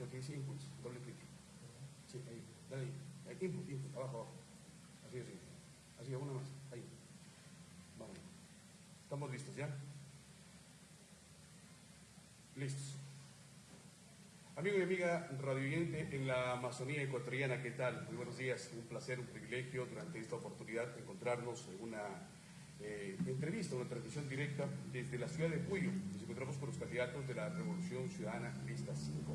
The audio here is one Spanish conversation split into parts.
lo que dice inputs, doble. Sí, ahí, dale ahí. Input, input, abajo, abajo. Así, así. Así, una más. Ahí. Vamos. Estamos listos, ¿ya? Listos. Amigo y amiga radioyente en la Amazonía ecuatoriana, ¿qué tal? Muy buenos días, un placer, un privilegio durante esta oportunidad encontrarnos en una eh, entrevista, una transmisión directa desde la ciudad de Puyo. Nos encontramos con los candidatos de la Revolución Ciudadana Lista 5,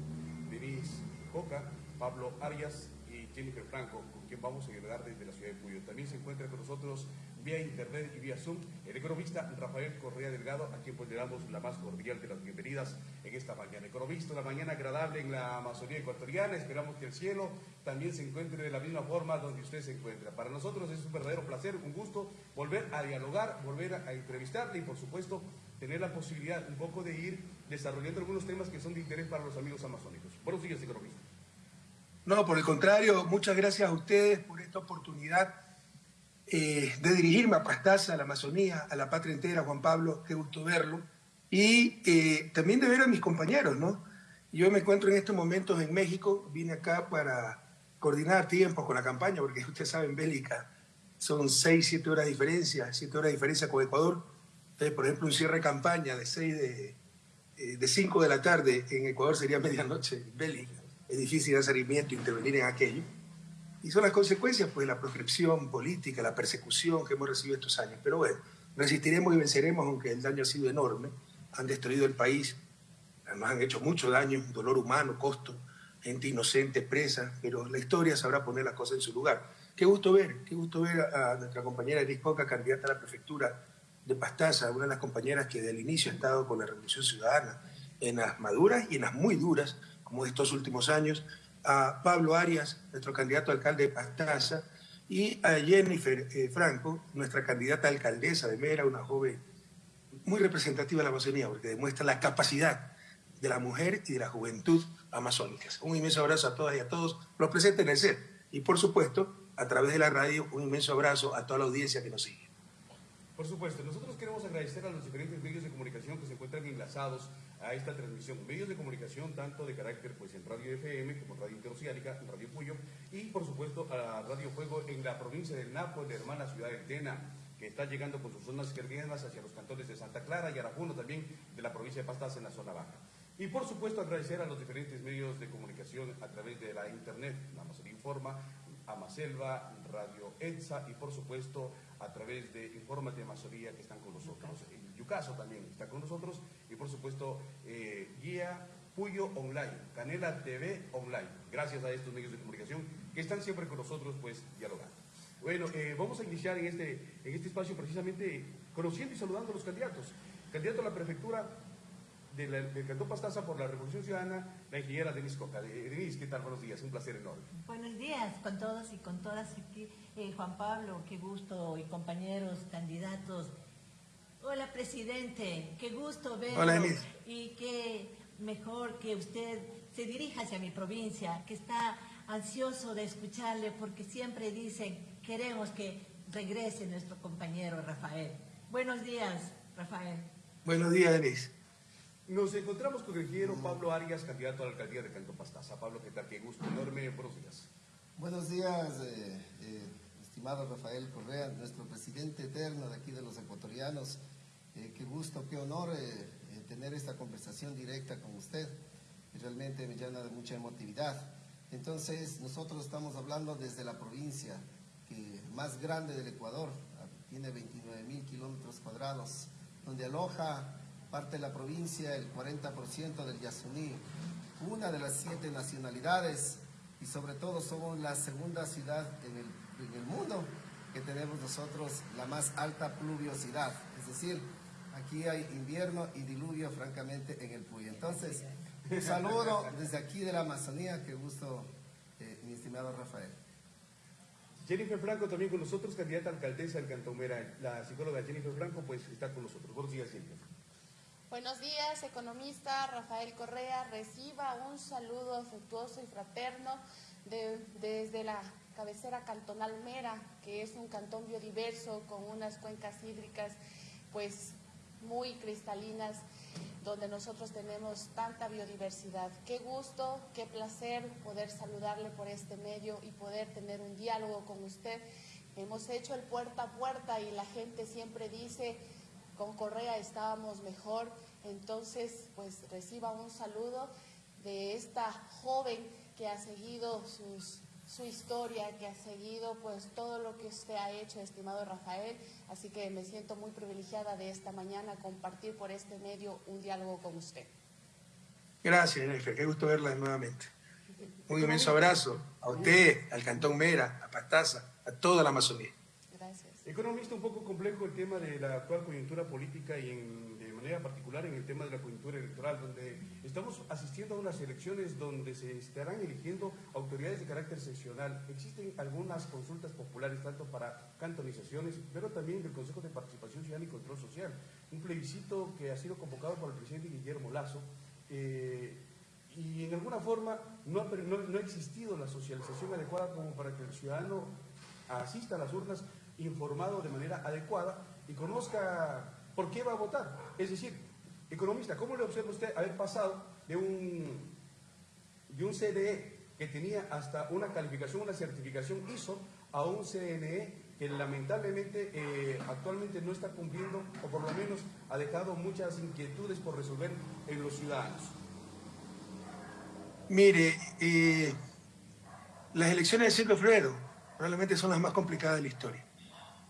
Denise Coca, Pablo Arias y Jennifer Franco, con quien vamos a dialogar desde la ciudad de Puyo. También se encuentra con nosotros vía internet y vía Zoom el economista Rafael Correa Delgado, a quien pues le damos la más cordial de las bienvenidas en esta mañana. Economista, una mañana agradable en la Amazonía ecuatoriana, esperamos que el cielo también se encuentre de la misma forma donde usted se encuentra. Para nosotros es un verdadero placer, un gusto volver a dialogar, volver a, entrevistarle y por supuesto tener la posibilidad un poco de ir desarrollando algunos temas que son de interés para los amigos amazónicos. No, por el contrario, muchas gracias a ustedes por esta oportunidad eh, de dirigirme a Pastaza, a la Amazonía, a la patria entera, Juan Pablo, qué gusto verlo, y eh, también de ver a mis compañeros, ¿no? Yo me encuentro en estos momentos en México, vine acá para coordinar tiempos con la campaña, porque ustedes saben, Bélica, son seis, siete horas de diferencia, siete horas de diferencia con Ecuador. Por ejemplo, un cierre de campaña de seis de, de 5 de la tarde en Ecuador sería medianoche Bélica. Es difícil hacer seguimiento, intervenir en aquello. Y son las consecuencias pues, la proscripción política, la persecución que hemos recibido estos años. Pero bueno, resistiremos y venceremos, aunque el daño ha sido enorme. Han destruido el país, además han hecho mucho daño, dolor humano, costo, gente inocente, presa, pero la historia sabrá poner las cosas en su lugar. Qué gusto ver, qué gusto ver a, nuestra compañera Elis Coca, candidata a la prefectura de Pastaza, una de las compañeras que desde el inicio ha estado con la Revolución Ciudadana, en las maduras y en las muy duras, como estos últimos años, a Pablo Arias, nuestro candidato a alcalde de Pastaza, y a Jennifer eh, Franco, nuestra candidata a alcaldesa de Mera, una joven muy representativa de la Amazonía, porque demuestra la capacidad de la mujer y de la juventud amazónicas. Un inmenso abrazo a todas y a todos los presentes en el set. Y por supuesto, a través de la radio, un inmenso abrazo a toda la audiencia que nos sigue. Por supuesto, nosotros queremos agradecer a los diferentes medios de comunicación que se encuentran enlazados a esta transmisión. Medios de comunicación tanto de carácter pues en Radio FM como Radio Interoceánica, Radio Puyo y por supuesto a Radio Fuego en la provincia del Napo, en la hermana ciudad de Tena, que está llegando con sus zonas izquierdas hacia los cantones de Santa Clara y Arajuno también de la provincia de Pastas en la zona baja. Y por supuesto agradecer a los diferentes medios de comunicación a través de la internet, Amazon Informa, Amaselva, Radio ETSA y por supuesto a través de Infórmate Amazonía que están con nosotros. En Yucaso también está con nosotros y por supuesto eh, Guía Puyo Online, Canela TV Online. Gracias a estos medios de comunicación que están siempre con nosotros pues dialogando. Bueno, eh, vamos a iniciar en este, en este espacio precisamente conociendo y saludando a los candidatos. Candidato a la prefectura del Cantón Pastaza por la Revolución Ciudadana, la ingeniera Denise Coca. Denise, ¿qué tal? Buenos días, un placer enorme. Buenos días con todos y con todas aquí. Eh, Juan Pablo, qué gusto, y compañeros, candidatos. Hola, presidente, qué gusto verlo. Hola, Denise. Y qué mejor que usted se dirija hacia mi provincia, que está ansioso de escucharle porque siempre dicen, queremos que regrese nuestro compañero Rafael. Buenos días, Rafael. Buenos días, Denise. Nos encontramos con el ingeniero Pablo Arias, candidato a la alcaldía de Canto Pastaza. Pablo, ¿qué tal? Qué gusto enorme. Buenos días. Buenos días, eh, eh, estimado Rafael Correa, nuestro presidente eterno de aquí de los ecuatorianos. Eh, qué gusto, qué honor tener esta conversación directa con usted. Realmente me llena de mucha emotividad. Entonces, nosotros estamos hablando desde la provincia que más grande del Ecuador, tiene 29 mil kilómetros cuadrados, donde aloja parte de la provincia, el 40% del Yasuní, una de las siete nacionalidades y sobre todo somos la segunda ciudad en el, en el mundo que tenemos nosotros la más alta pluviosidad, es decir, aquí hay invierno y diluvio francamente en el Puy. Entonces, un saludo desde aquí de la Amazonía, qué gusto, eh, mi estimado Rafael. Jennifer Franco también con nosotros, candidata a alcaldesa del Cantón Mera. La psicóloga Jennifer Franco pues está con nosotros. Buenos días, Jennifer. Buenos días, economista Rafael Correa. Reciba un saludo afectuoso y fraterno desde la cabecera cantonal Mera, que es un cantón biodiverso con unas cuencas hídricas pues muy cristalinas donde nosotros tenemos tanta biodiversidad. Qué gusto, qué placer poder saludarle por este medio y poder tener un diálogo con usted. Hemos hecho el puerta a puerta y la gente siempre dice, con Correa estábamos mejor, entonces pues reciba un saludo de esta joven que ha seguido sus su historia, que ha seguido pues todo lo que usted ha hecho, estimado Rafael. Así que me siento muy privilegiada de esta mañana compartir por este medio un diálogo con usted. Gracias, Nefe. Qué gusto verla nuevamente. Un inmenso abrazo a usted, al Cantón Mera, a Pastaza, a toda la Amazonía. Economista, un poco complejo el tema de la actual coyuntura política y en manera particular en el tema de la coyuntura electoral, donde estamos asistiendo a unas elecciones donde se estarán eligiendo autoridades de carácter seccional. Existen algunas consultas populares, tanto para cantonizaciones, pero también del Consejo de Participación Ciudadana y Control Social. Un plebiscito que ha sido convocado por el presidente Guillermo Lazo. Eh, y en alguna forma no ha existido la socialización adecuada como para que el ciudadano asista a las urnas informado de manera adecuada y conozca ¿por qué va a votar? Es decir, economista, ¿cómo le observa usted haber pasado de un, de un CDE que tenía hasta una calificación, una certificación ISO, a un CNE que lamentablemente eh, actualmente no está cumpliendo o por lo menos ha dejado muchas inquietudes por resolver en los ciudadanos? Mire, eh, las elecciones del 5 de febrero probablemente son las más complicadas de la historia.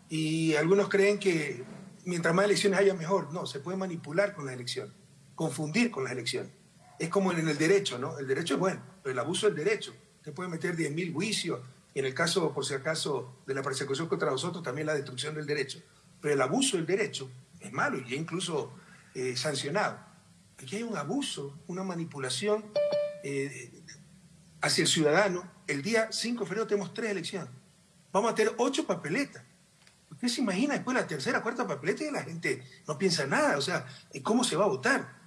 Y algunos creen que mientras más elecciones haya, mejor. No, se puede manipular con la elección, confundir con las elecciones. Es como en el derecho, ¿no? El derecho es bueno, pero el abuso del derecho. Se puede meter 10.000 juicios, y en el caso, por si acaso, de la persecución contra nosotros, también la destrucción del derecho. Pero el abuso del derecho es malo y es incluso eh, sancionado. Aquí hay un abuso, una manipulación eh, hacia el ciudadano. El día 5 de febrero tenemos tres elecciones. Vamos a tener ocho papeletas. ¿Usted se imagina después la tercera, cuarta papeleta y la gente no piensa nada? O sea, ¿cómo se va a votar?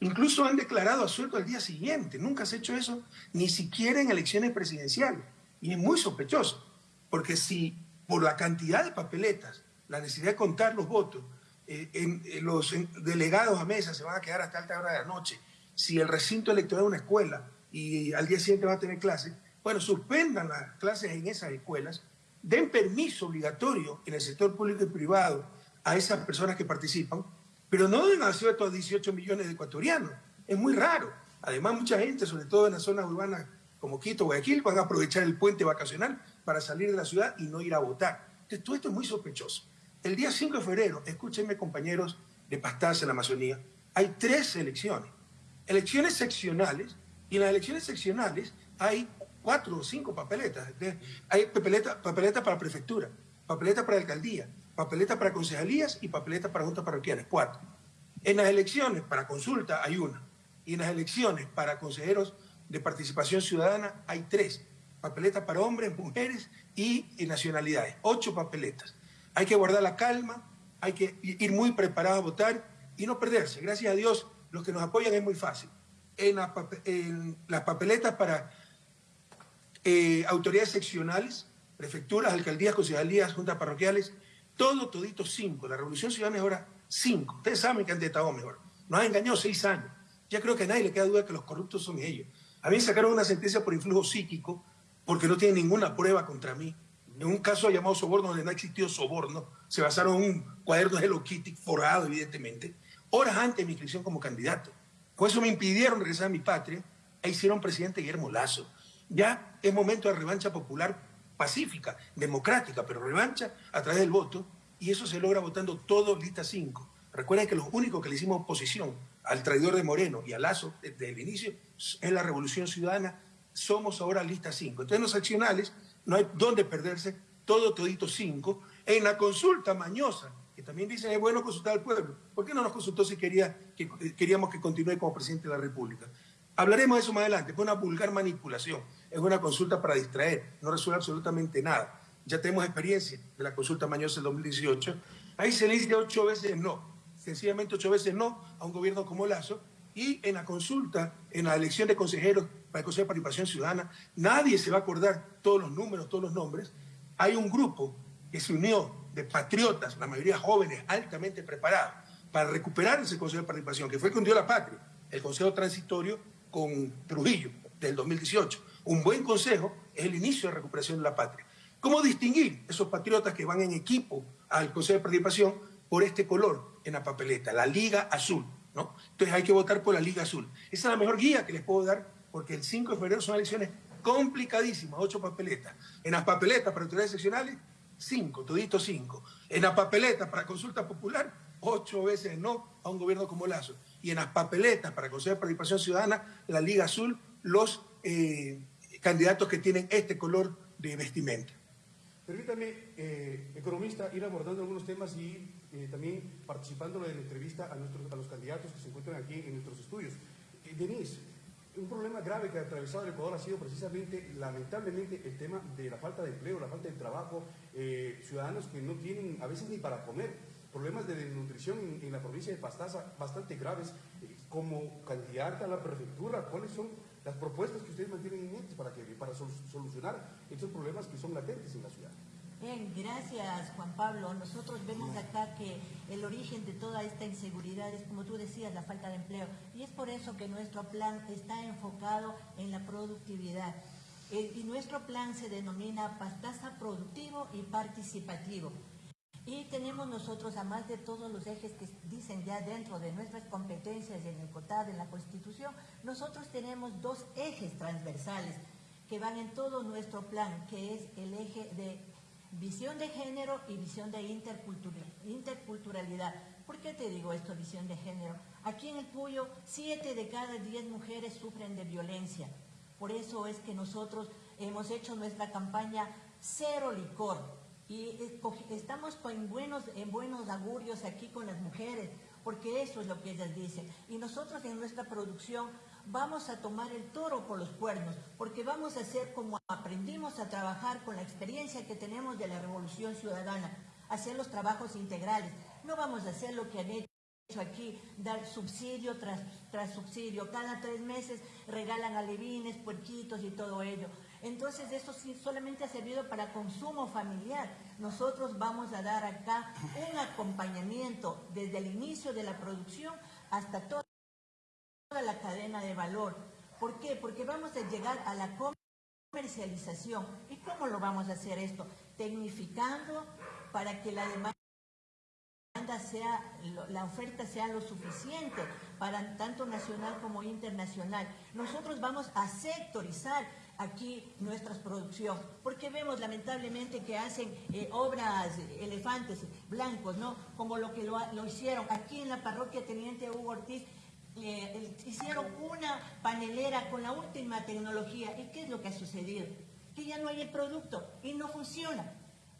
Incluso han declarado asuelto al día siguiente. Nunca se ha hecho eso, ni siquiera en elecciones presidenciales. Y es muy sospechoso, porque si por la cantidad de papeletas, la necesidad de contar los votos, eh, en, los delegados a mesa se van a quedar hasta alta hora de la noche, si el recinto electoral es una escuela y al día siguiente va a tener clases, bueno, suspendan las clases en esas escuelas den permiso obligatorio en el sector público y privado a esas personas que participan, pero no den acceso a 18 millones de ecuatorianos. Es muy raro. Además, mucha gente, sobre todo en las zonas urbanas como Quito, Guayaquil, van a aprovechar el puente vacacional para salir de la ciudad y no ir a votar. Entonces, todo esto es muy sospechoso. El día 5 de febrero, escúchenme compañeros de Pastaza en la Amazonía, hay tres elecciones. Elecciones seccionales, y en las elecciones seccionales hay cuatro o cinco papeletas. Hay papeleta, papeleta para prefectura, papeleta para alcaldía, papeleta para concejalías y papeleta para juntas parroquiales, cuatro. En las elecciones para consulta hay una. Y en las elecciones para consejeros de participación ciudadana hay tres. Papeletas para hombres, mujeres y, nacionalidades. Ocho papeletas. Hay que guardar la calma, hay que ir muy preparados a votar y no perderse. Gracias a Dios, los que nos apoyan es muy fácil. En las papeletas para eh, autoridades seccionales, prefecturas, alcaldías, concejalías, juntas parroquiales, todo, todito cinco. La Revolución Ciudadana es ahora cinco. Ustedes saben que han estado mejor. Nos han engañado seis años. Ya creo que a nadie le queda duda que los corruptos son ellos. A mí sacaron una sentencia por influjo psíquico porque no tienen ninguna prueba contra mí. En un caso llamado soborno, donde no ha existido soborno, se basaron en un cuaderno de Hello Kitty forrado, evidentemente, horas antes de mi inscripción como candidato. Por eso me impidieron regresar a mi patria e hicieron presidente Guillermo Lazo. Ya es momento de revancha popular pacífica, democrática, pero revancha a través del voto, y eso se logra votando todo lista 5. Recuerden que lo único que le hicimos oposición al traidor de Moreno y a Lazo desde el inicio es la revolución ciudadana. Somos ahora lista 5. Entonces, en los accionales no hay dónde perderse, todo todito 5. En la consulta mañosa, que también dicen es bueno consultar al pueblo, ¿por qué no nos consultó si quería, que, queríamos que continúe como presidente de la República? Hablaremos de eso más adelante, fue una vulgar manipulación es una consulta para distraer, no resuelve absolutamente nada. Ya tenemos experiencia de la consulta Mañosa del 2018. Ahí se le dice ocho veces no, sencillamente ocho veces no a un gobierno como Lazo. Y en la consulta, en la elección de consejeros para el Consejo de Participación Ciudadana, nadie se va a acordar todos los números, todos los nombres. Hay un grupo que se unió de patriotas, la mayoría jóvenes, altamente preparados, para recuperar ese Consejo de Participación, que fue el que hundió la patria, el Consejo Transitorio con Trujillo del 2018. Un buen consejo es el inicio de recuperación de la patria. ¿Cómo distinguir esos patriotas que van en equipo al Consejo de Participación por este color en la papeleta, la Liga Azul? ¿no? Entonces hay que votar por la Liga Azul. Esa es la mejor guía que les puedo dar porque el 5 de febrero son elecciones complicadísimas, ocho papeletas. En las papeletas para autoridades seccionales, cinco, todito cinco. En las papeletas para consulta popular, ocho veces no a un gobierno como Lazo. Y en las papeletas para Consejo de Participación Ciudadana, la Liga Azul, los eh, candidatos que tienen este color de vestimenta. Permítame, eh, economista, ir abordando algunos temas y eh, también participando en la entrevista a, nuestros, a los candidatos que se encuentran aquí en nuestros estudios. Denise, un problema grave que ha atravesado el Ecuador ha sido precisamente, lamentablemente, el tema de la falta de empleo, la falta de trabajo, eh, ciudadanos que no tienen a veces ni para comer, problemas de desnutrición en, la provincia de Pastaza bastante graves. Eh, como candidata a la prefectura, ¿cuáles son las propuestas que ustedes mantienen en mente para, que, para solucionar estos problemas que son latentes en la ciudad? Bien, gracias Juan Pablo. Nosotros vemos acá que el origen de toda esta inseguridad es, como tú decías, la falta de empleo. Y es por eso que nuestro plan está enfocado en la productividad. Y nuestro plan se denomina Pastaza Productivo y Participativo. Y tenemos nosotros, además de todos los ejes que dicen ya dentro de nuestras competencias y en el COTAD, en la Constitución, nosotros tenemos dos ejes transversales que van en todo nuestro plan, que es el eje de visión de género y visión de interculturalidad. ¿Por qué te digo esto, visión de género? Aquí en el Puyo, siete de cada diez mujeres sufren de violencia. Por eso es que nosotros hemos hecho nuestra campaña Cero Licor. Y estamos en buenos, en buenos augurios aquí con las mujeres, porque eso es lo que ellas dicen. Y nosotros en nuestra producción vamos a tomar el toro por los cuernos, porque vamos a hacer como aprendimos a trabajar con la experiencia que tenemos de la revolución ciudadana, hacer los trabajos integrales. No vamos a hacer lo que han hecho aquí, dar subsidio tras, tras subsidio. Cada tres meses regalan alevines, puerquitos y todo ello. Entonces eso sí solamente ha servido para consumo familiar. Nosotros vamos a dar acá un acompañamiento desde el inicio de la producción hasta todo la cadena de valor. ¿Por qué? Porque vamos a llegar a la comercialización. ¿Y cómo lo vamos a hacer esto? Tecnificando para que la demanda sea, la oferta sea lo suficiente para tanto nacional como internacional. Nosotros vamos a sectorizar aquí nuestra producción, porque vemos lamentablemente que hacen eh, obras, elefantes blancos, ¿no? Como lo que lo, hicieron aquí en la parroquia Teniente Hugo Ortiz, hicieron una panelera con la última tecnología. ¿Y qué es lo que ha sucedido? Que ya no hay el producto y no funciona.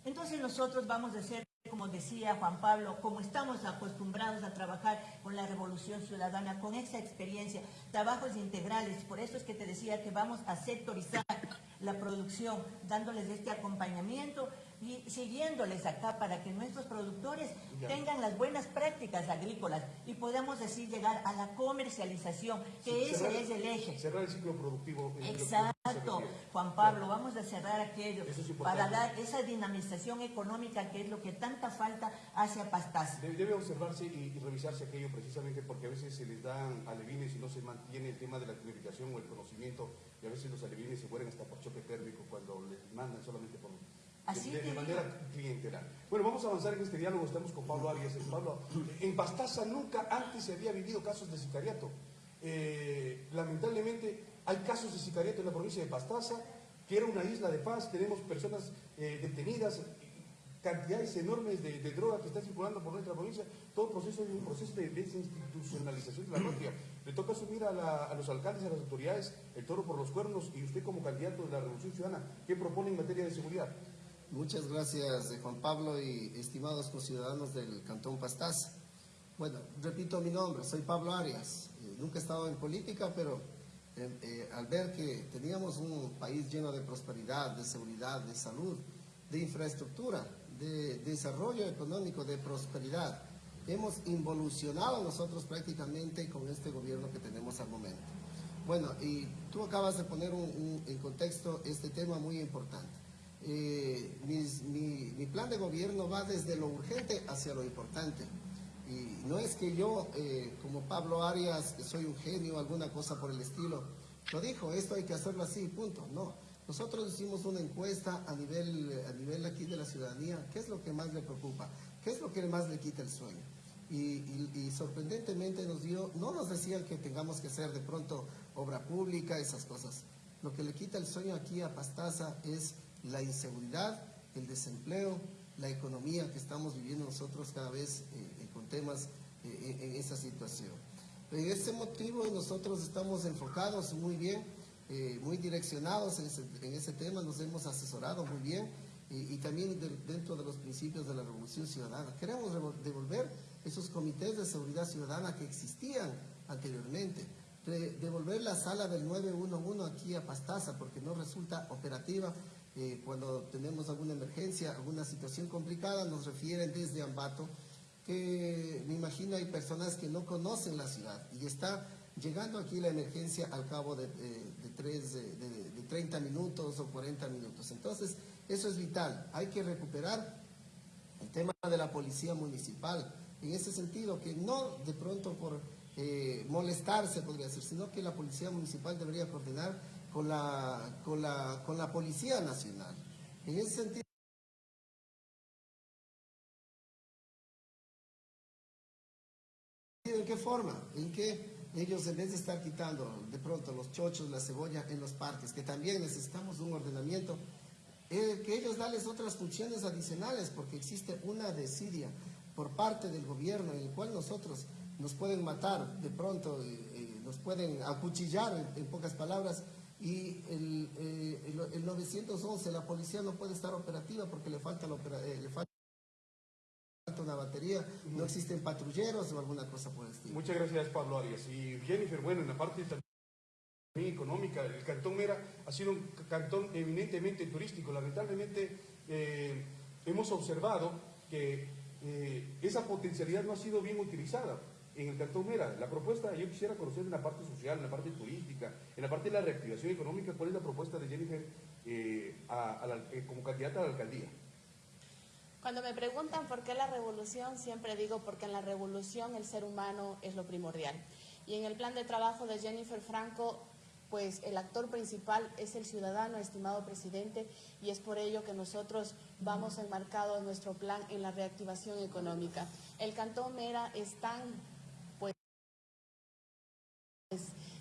Entonces nosotros vamos a hacer, como decía Juan Pablo, como estamos acostumbrados a trabajar con la revolución ciudadana, con esa experiencia, trabajos integrales. Por eso es que te decía que vamos a sectorizar la producción, dándoles este acompañamiento siguiéndoles acá para que nuestros productores tengan las buenas prácticas agrícolas y podamos así llegar a la comercialización, que ese es el eje. Cerrar el ciclo productivo. Exacto, Juan Pablo, vamos a cerrar aquello para dar esa dinamización económica que es lo que tanta falta hace a Pastaza. Debe, observarse y, revisarse aquello precisamente porque a veces se les dan alevines y no se mantiene el tema de la comunicación o el conocimiento y a veces los alevines se mueren hasta por choque térmico cuando les mandan solamente por de, manera clientelar. Bueno, vamos a avanzar en este diálogo. Estamos con Pablo Arias. Pablo, en Pastaza nunca antes se había vivido casos de sicariato. Eh, lamentablemente hay casos de sicariato en la provincia de Pastaza, que era una isla de paz. Tenemos personas eh, detenidas, cantidades enormes de, droga que están circulando por nuestra provincia. Todo proceso un proceso de desinstitucionalización de la patria. Le toca asumir a, a los alcaldes, a las autoridades, el toro por los cuernos y usted como candidato de la Revolución Ciudadana, ¿qué propone en materia de seguridad? Muchas gracias, eh, Juan Pablo y estimados conciudadanos del Cantón Pastaza. Bueno, repito mi nombre, soy Pablo Arias. Eh, nunca he estado en política, pero eh, al ver que teníamos un país lleno de prosperidad, de seguridad, de salud, de infraestructura, de, desarrollo económico, de prosperidad, hemos involucionado nosotros prácticamente con este gobierno que tenemos al momento. Bueno, y tú acabas de poner en contexto este tema muy importante. Eh, mi, plan de gobierno va desde lo urgente hacia lo importante. Y no es que yo, eh, como Pablo Arias, soy un genio, alguna cosa por el estilo, lo dijo, esto hay que hacerlo así, punto. No, nosotros hicimos una encuesta a nivel, a nivel aquí de la ciudadanía, ¿qué es lo que más le preocupa? ¿Qué es lo que más le quita el sueño? Y, sorprendentemente nos dio, no nos decían que tengamos que hacer de pronto obra pública, esas cosas. Lo que le quita el sueño aquí a Pastaza es la inseguridad, el desempleo, la economía que estamos viviendo nosotros cada vez eh, eh, con temas eh, en esa situación. En ese motivo nosotros estamos enfocados muy bien, muy direccionados en ese, tema, nos hemos asesorado muy bien y, también dentro de los principios de la Revolución Ciudadana. Queremos devolver esos comités de seguridad ciudadana que existían anteriormente, devolver la sala del 911 aquí a Pastaza porque no resulta operativa eh, cuando tenemos alguna emergencia, alguna situación complicada, nos refieren desde Ambato, que me imagino hay personas que no conocen la ciudad y está llegando aquí la emergencia al cabo de, tres, de 30 minutos o 40 minutos. Entonces, eso es vital. Hay que recuperar el tema de la policía municipal, en ese sentido, que no de pronto por eh, molestarse podría ser, sino que la policía municipal debería coordinar con la, con la, con la Policía Nacional. En ese sentido, ¿En qué forma? ¿En qué ellos en vez de estar quitando de pronto los chochos, la cebolla en los parques, que también necesitamos un ordenamiento, eh, que ellos darles otras funciones adicionales, porque existe una desidia por parte del gobierno en el cual nosotros nos pueden matar de pronto, eh, eh, nos pueden acuchillar en pocas palabras, y el, eh, el, 911, la policía no puede estar operativa porque le falta, eh, le falta una batería, no existen patrulleros o alguna cosa por el estilo. Muchas gracias Pablo Arias. Y Jennifer, bueno, en la parte también económica, el Cantón Mera ha sido un cantón eminentemente turístico. Lamentablemente eh, hemos observado que esa potencialidad no ha sido bien utilizada en el Cantón Mera. La propuesta, yo quisiera conocer en la parte social, en la parte turística, en la parte de la reactivación económica, cuál es la propuesta de Jennifer eh, eh, como candidata a la alcaldía. Cuando me preguntan por qué la revolución, siempre digo porque en la revolución el ser humano es lo primordial. Y en el plan de trabajo de Jennifer Franco, pues el actor principal es el ciudadano, estimado presidente, y es por ello que nosotros vamos enmarcado en nuestro plan en la reactivación económica. El Cantón Mera es tan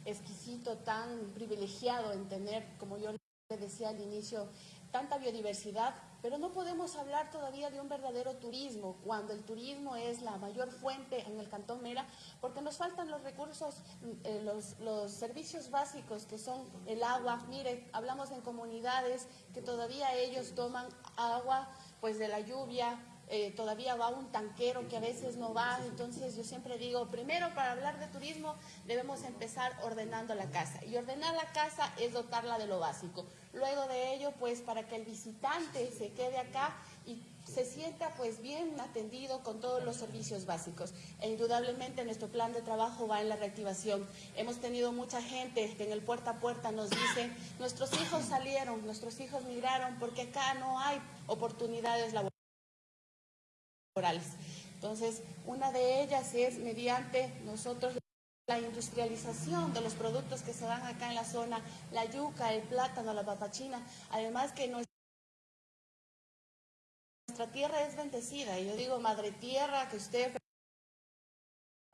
exquisito, tan privilegiado en tener, como yo le decía al inicio, tanta biodiversidad, pero no podemos hablar todavía de un verdadero turismo, cuando el turismo es la mayor fuente en el Cantón Mera, porque nos faltan los recursos, eh, los, los, servicios básicos que son el agua. Mire, hablamos en comunidades que todavía ellos toman agua pues de la lluvia, eh, todavía va un tanquero que a veces no va. Entonces yo siempre digo, primero para hablar de turismo debemos empezar ordenando la casa. Y ordenar la casa es dotarla de lo básico. Luego de ello, pues para que el visitante se quede acá y se sienta pues bien atendido con todos los servicios básicos. E indudablemente nuestro plan de trabajo va en la reactivación. Hemos tenido mucha gente que en el puerta a puerta nos dicen, nuestros hijos salieron, nuestros hijos migraron porque acá no hay oportunidades laborales. Entonces, una de ellas es mediante nosotros la industrialización de los productos que se dan acá en la zona, la yuca, el plátano, la papachina, además que nuestra tierra es bendecida, y yo digo madre tierra, que usted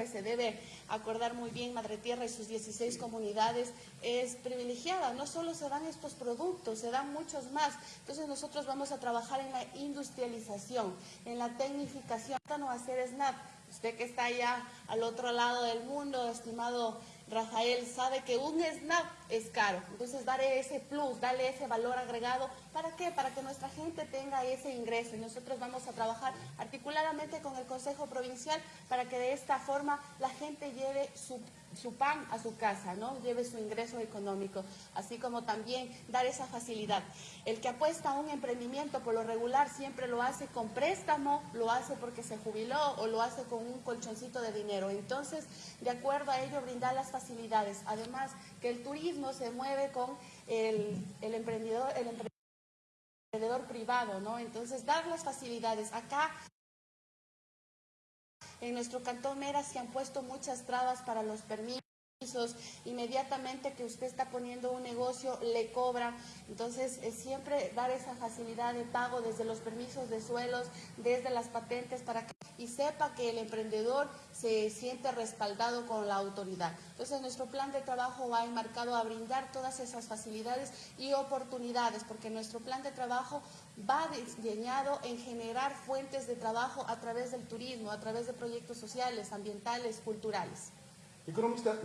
se debe acordar muy bien Madre Tierra y sus 16 comunidades es privilegiada. No solo se dan estos productos, se dan muchos más. Entonces nosotros vamos a trabajar en la industrialización, en la tecnificación, no hacer SNAP. Usted que está allá al otro lado del mundo, estimado Rafael sabe que un SNAP es caro, entonces darle ese plus, darle ese valor agregado, ¿para qué? Para que nuestra gente tenga ese ingreso. Y nosotros vamos a trabajar articuladamente con el Consejo Provincial para que de esta forma la gente lleve su su pan a su casa, ¿no? Lleve su ingreso económico, así como también dar esa facilidad. El que apuesta a un emprendimiento por lo regular siempre lo hace con préstamo, lo hace porque se jubiló o lo hace con un colchoncito de dinero. Entonces, de acuerdo a ello, brindar las facilidades. Además, que el turismo se mueve con el, emprendedor, el emprendedor privado, ¿no? Entonces, dar las facilidades. Acá En nuestro cantón Mera se han puesto muchas trabas para los permisos inmediatamente que usted está poniendo un negocio le cobra. Entonces siempre dar esa facilidad de pago desde los permisos de suelos desde las patentes para que y sepa que el emprendedor se siente respaldado con la autoridad. Entonces nuestro plan de trabajo va enmarcado a brindar todas esas facilidades y oportunidades porque nuestro plan de trabajo va diseñado en generar fuentes de trabajo a través del turismo a través de proyectos sociales ambientales culturales. Economista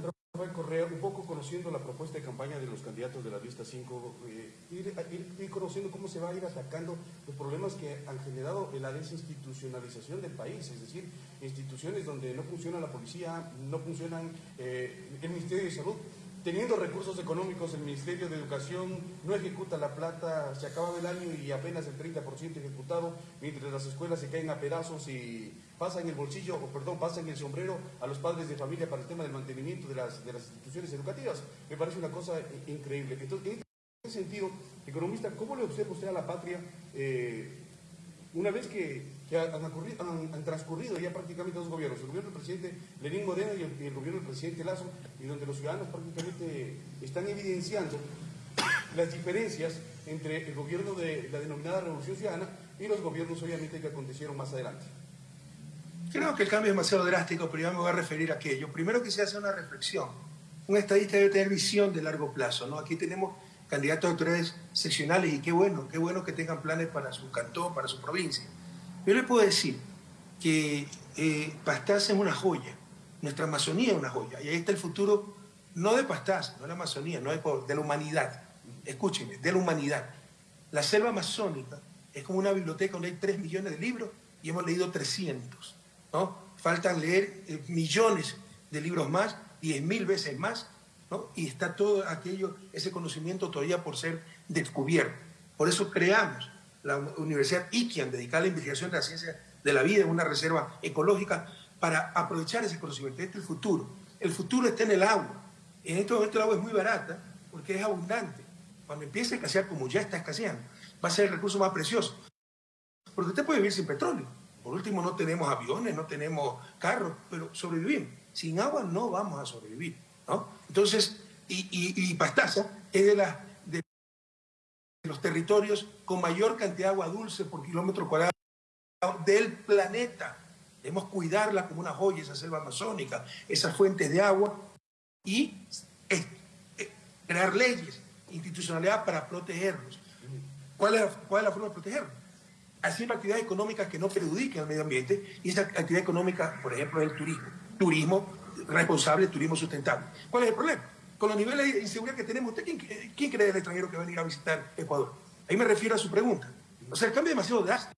Correa, un poco conociendo la propuesta de campaña de los candidatos de la lista 5, eh, ir, conociendo cómo se va a ir atacando los problemas que han generado la desinstitucionalización del país, es decir, instituciones donde no funciona la policía, no funcionan eh, el Ministerio de Salud, teniendo recursos económicos, el Ministerio de Educación no ejecuta la plata, se acaba el año y apenas el 30% ejecutado, mientras las escuelas se caen a pedazos y pasan el bolsillo, o perdón, pasan el sombrero a los padres de familia para el tema del mantenimiento de las, de las instituciones educativas. Me parece una cosa increíble. Entonces, en ese sentido, economista, ¿cómo le observa usted a la patria eh, una vez que, han, transcurrido ya prácticamente dos gobiernos, el gobierno del presidente Lenín Moreno y el, gobierno del presidente Lazo, y donde los ciudadanos prácticamente están evidenciando las diferencias entre el gobierno de la denominada Revolución Ciudadana y los gobiernos obviamente que acontecieron más adelante. Creo que el cambio es demasiado drástico, pero ya me voy a referir a aquello. Primero que se hace una reflexión. Un estadista debe tener visión de largo plazo. ¿no? Aquí tenemos candidatos a autoridades seccionales y qué bueno, qué bueno que tengan planes para su cantón, para su provincia. Yo le puedo decir que eh, es una joya, nuestra Amazonía es una joya, y ahí está el futuro, no de Pastaza, no de la Amazonía, no de, de la humanidad, escúchenme, de la humanidad. La selva amazónica es como una biblioteca donde hay 3 millones de libros y hemos leído 300, ¿no? Faltan leer eh, millones de libros más, 10 mil veces más, y está todo aquello, ese conocimiento todavía por ser descubierto. Por eso creamos la Universidad Iquian, dedicada a la investigación de la ciencia de la vida una reserva ecológica, para aprovechar ese conocimiento. Este es el futuro. El futuro está en el agua. En este momento el agua es muy barata porque es abundante. Cuando empiece a escasear, como ya está escaseando, va a ser el recurso más precioso. Porque usted puede vivir sin petróleo. Por último, no tenemos aviones, no tenemos carros, pero sobrevivimos. Sin agua no vamos a sobrevivir. Entonces, y, Pastaza es de, de los territorios con mayor cantidad de agua dulce por kilómetro cuadrado del planeta. Debemos cuidarla como una joya, esa selva amazónica, esas fuentes de agua y eh, crear leyes, institucionalidad para protegerlos. ¿Cuál es, ¿Cuál es la forma de protegerlos? Haciendo actividades económicas que no perjudiquen al medio ambiente y esa actividad económica, por ejemplo, es el turismo. Turismo responsable turismo sustentable. ¿Cuál es el problema? Con los niveles de inseguridad que tenemos, ¿usted quién, quién cree el extranjero que va a venir a visitar Ecuador? Ahí me refiero a su pregunta. O sea, el cambio es demasiado drástico.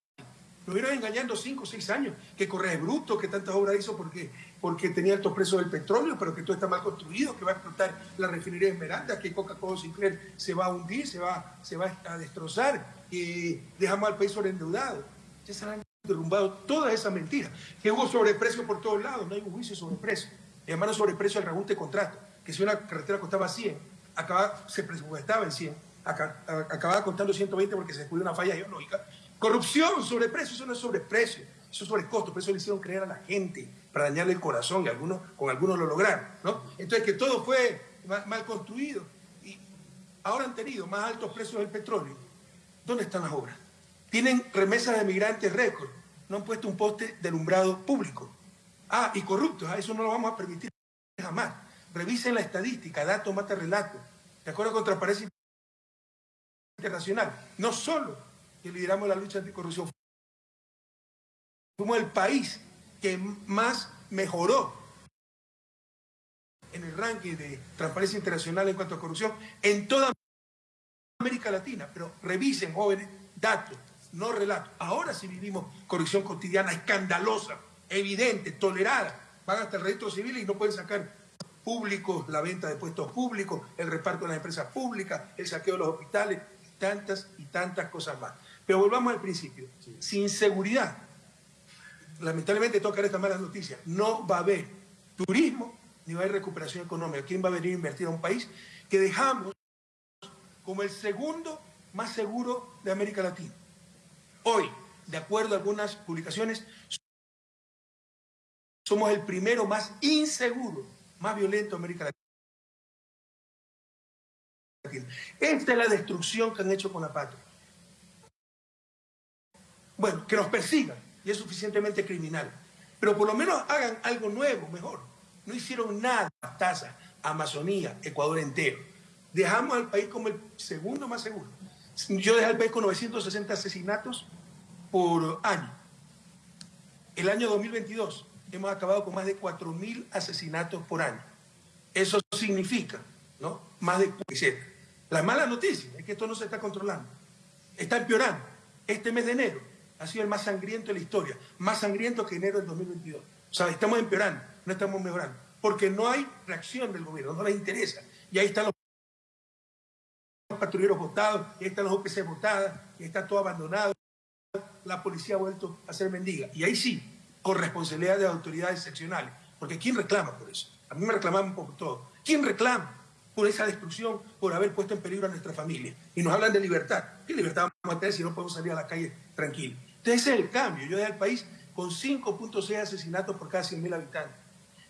Nos vieron engañando cinco o seis años, que Correa bruto, que tantas obras hizo porque, porque tenía altos precios del petróleo, pero que todo está mal construido, que va a explotar la refinería de Esmeralda, que Coca-Cola Sinclair se va a hundir, se va, a destrozar, que dejamos al país sobreendeudado. Ya se han derrumbado todas esas mentiras. Que hubo sobreprecio por todos lados, no hay un juicio sobre precio hermano sobre precio del regunte contrato, que si una carretera costaba 100, acaba, se presupuestaba en 100, acababa contando 120 porque se descubrió una falla geológica. Corrupción, sobreprecio, eso no es sobreprecio, eso es sobrecosto, por eso le hicieron creer a la gente, para dañarle el corazón, y algunos, con algunos lo lograron. ¿no? Entonces, que todo fue mal, construido, y ahora han tenido más altos precios del petróleo. ¿Dónde están las obras? Tienen remesas de migrantes récord, no han puesto un poste de alumbrado público. Ah, y corruptos, a eso no lo vamos a permitir jamás. Revisen la estadística, dato mata relato. De acuerdo con Transparencia Internacional, no solo que lideramos la lucha anticorrupción, fuimos el país que más mejoró en el ranking de Transparencia Internacional en cuanto a corrupción en toda América Latina. Pero revisen, jóvenes, datos, no relatos. Ahora sí vivimos corrupción cotidiana escandalosa evidente, tolerada. Van hasta el registro civil y no pueden sacar públicos, la venta de puestos públicos, el reparto de las empresas públicas, el saqueo de los hospitales, tantas y tantas cosas más. Pero volvamos al principio. Sin seguridad, lamentablemente toca estas malas noticias, no va a haber turismo ni va a haber recuperación económica. ¿Quién va a venir a invertir a un país que dejamos como el segundo más seguro de América Latina? Hoy, de acuerdo a algunas publicaciones, somos el primero más inseguro, más violento América Latina. Esta es la destrucción que han hecho con la patria. Bueno, que nos persigan y es suficientemente criminal. Pero por lo menos hagan algo nuevo, mejor. No hicieron nada, Taza, Amazonía, Ecuador entero. Dejamos al país como el segundo más seguro. Yo dejé al país con 960 asesinatos por año. El año 2022 hemos acabado con más de 4.000 asesinatos por año. Eso significa, ¿no? Más de 47. La mala noticia es que esto no se está controlando. Está empeorando. Este mes de enero ha sido el más sangriento de la historia. Más sangriento que enero del 2022. O sea, estamos empeorando, no estamos mejorando. Porque no hay reacción del gobierno, no les interesa. Y ahí están los patrulleros votados, y ahí están los OPC votadas, y está todo abandonado. La policía ha vuelto a ser mendiga. Y ahí sí, con responsabilidad de autoridades seccionales. Porque ¿quién reclama por eso? A mí me reclaman por todo. ¿Quién reclama por esa destrucción, por haber puesto en peligro a nuestra familia? Y nos hablan de libertad. ¿Qué libertad vamos a tener si no podemos salir a la calle tranquilo? Entonces ese es el cambio. Yo dejé al país con 5.6 asesinatos por cada 100.000 habitantes.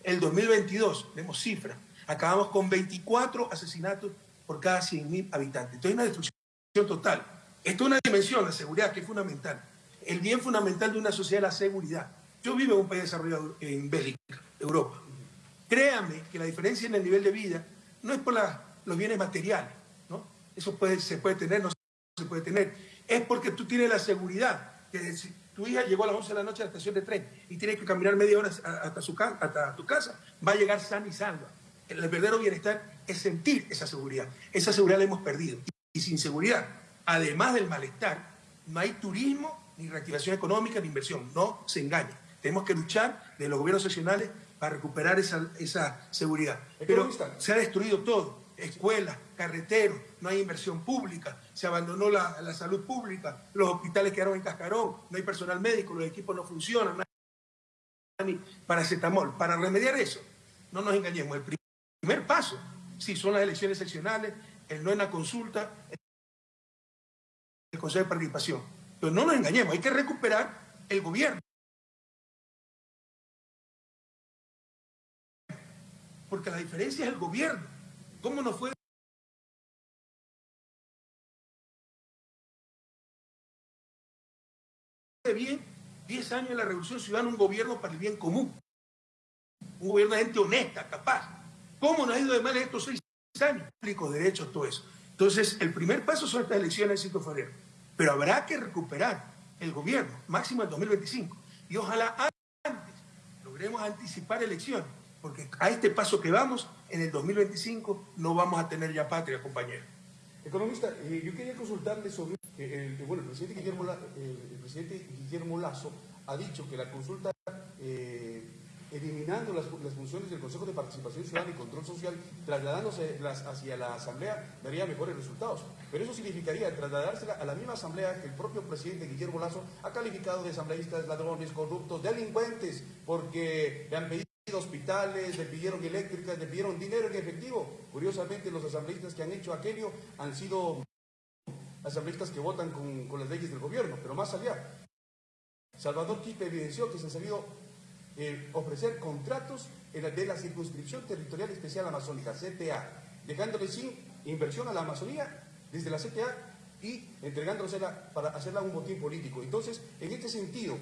El 2022, vemos cifras, acabamos con 24 asesinatos por cada 100.000 habitantes. Entonces una destrucción total. Esto es una dimensión, la seguridad, que es fundamental. El bien fundamental de una sociedad es la seguridad. Yo vivo en un país desarrollado en Bélgica, Europa. Créame que la diferencia en el nivel de vida no es por los bienes materiales, ¿no? Eso se puede tener, no se puede tener. Es porque tú tienes la seguridad, que si tu hija llegó a las 11 de la noche a la estación de tren y tiene que caminar media hora hasta, su, hasta tu casa, va a llegar sana y salva. El verdadero bienestar es sentir esa seguridad. Esa seguridad la hemos perdido. Y sin seguridad, además del malestar, no hay turismo, ni reactivación económica, ni inversión. No se engaña. Tenemos que luchar de los gobiernos seccionales para recuperar esa, esa seguridad. Pero se ha destruido todo. Escuelas, carreteros, no hay inversión pública, se abandonó la, la, salud pública, los hospitales quedaron en cascarón, no hay personal médico, los equipos no funcionan, no hay paracetamol. Para remediar eso, no nos engañemos, el primer paso, sí, son las elecciones seccionales, el no en la consulta, el Consejo de Participación. Pero no nos engañemos, hay que recuperar el gobierno. Porque la diferencia es el gobierno. ¿Cómo no fue? bien 10 años de la Revolución Ciudadana, un gobierno para el bien común. Un gobierno de gente honesta, capaz. ¿Cómo nos ha ido de mal estos seis años? Derechos, todo eso. Entonces, el primer paso son estas elecciones de 5 de febrero. Pero habrá que recuperar el gobierno, máximo en 2025. Y ojalá antes logremos anticipar elecciones porque a este paso que vamos, en el 2025 no vamos a tener ya patria, compañero. Economista, eh, yo quería consultarle sobre, eh, el, bueno, el presidente, Guillermo, el presidente Guillermo Lazo ha dicho que la consulta, eh, eliminando las, funciones del Consejo de Participación Ciudadana y Control Social, trasladándose hacia la Asamblea, daría mejores resultados. Pero eso significaría trasladársela a la misma Asamblea que el propio presidente Guillermo Lazo ha calificado de asambleístas, ladrones, corruptos, delincuentes, porque le han pedido hospitales, le pidieron eléctricas, le pidieron dinero en efectivo. Curiosamente, los asambleístas que han hecho aquello han sido asambleístas que votan con, las leyes del gobierno, pero más allá. Salvador Quispe evidenció que se han sabido eh, ofrecer contratos de la Circunscripción Territorial Especial Amazónica, CTA, dejándole sin inversión a la Amazonía desde la CTA y entregándosela para hacerla un botín político. Entonces, en este sentido,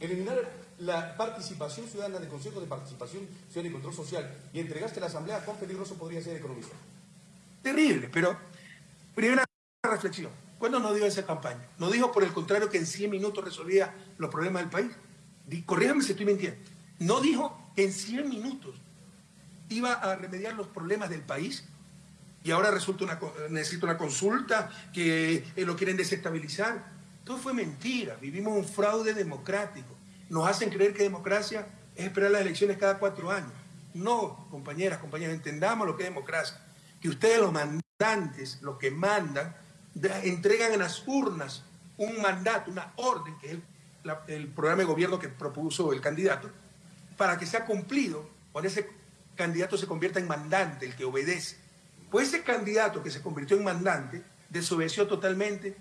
eliminar la participación ciudadana del Consejo de Participación Ciudadana y Control Social y entregaste la Asamblea, ¿cuán peligroso podría ser economista? Terrible, pero primera reflexión. ¿Cuándo nos dio esa campaña? ¿No dijo, por el contrario, que en 100 minutos resolvía los problemas del país? Corríjame si estoy mintiendo. ¿No dijo que en 100 minutos iba a remediar los problemas del país? Y ahora resulta una, necesita una consulta, que eh, lo quieren desestabilizar. Todo fue mentira. Vivimos un fraude democrático nos hacen creer que democracia es esperar las elecciones cada cuatro años. No, compañeras, compañeros, entendamos lo que es democracia. Que ustedes los mandantes, los que mandan, entregan en las urnas un mandato, una orden, que es el, programa de gobierno que propuso el candidato, para que sea cumplido cuando ese candidato se convierta en mandante, el que obedece. Pues ese candidato que se convirtió en mandante desobedeció totalmente,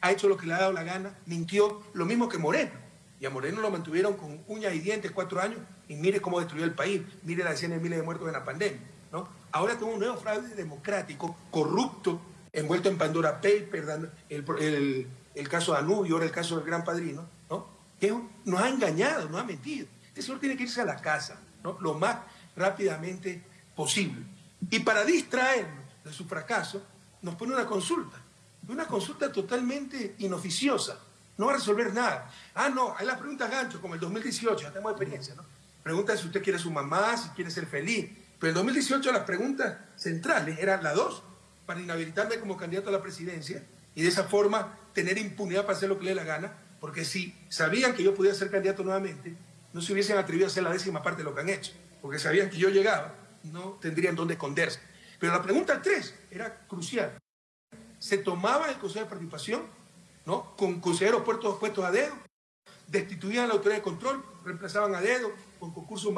ha hecho lo que le ha dado la gana, mintió, lo mismo que Moreno Y a Moreno lo mantuvieron con uñas y dientes cuatro años y mire cómo destruyó el país, mire las decenas de miles de muertos en la pandemia. ¿no? Ahora tenemos un nuevo fraude democrático, corrupto, envuelto en Pandora Paper, el, el, caso de Anubio, ahora el caso del Gran Padrino, ¿no? que nos ha engañado, nos ha mentido. Este señor tiene que irse a la casa ¿no? lo más rápidamente posible. Y para distraernos de su fracaso, nos pone una consulta. Una consulta totalmente inoficiosa. No va a resolver nada. Ah, no, hay las preguntas gancho, como el 2018, ya tenemos experiencia, ¿no? Pregunta si usted quiere su mamá, si quiere ser feliz. Pero en 2018 las preguntas centrales eran las dos, para inhabilitarme como candidato a la presidencia y de esa forma tener impunidad para hacer lo que le dé la gana, porque si sabían que yo podía ser candidato nuevamente, no se hubiesen atrevido a hacer la décima parte de lo que han hecho, porque sabían que yo llegaba, no tendrían dónde esconderse. Pero la pregunta tres era crucial. Se tomaba el Consejo de Participación, Con consejeros puestos, puestos a dedo, destituían a la autoridad de control, reemplazaban a dedo con concursos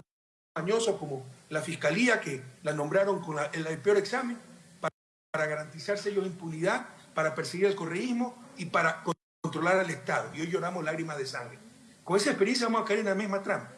mañosos como la Fiscalía, que la nombraron con el, peor examen, para, garantizarse ellos impunidad, para perseguir el correísmo y para controlar al Estado. Y hoy lloramos lágrimas de sangre. Con esa experiencia vamos a caer en la misma trampa.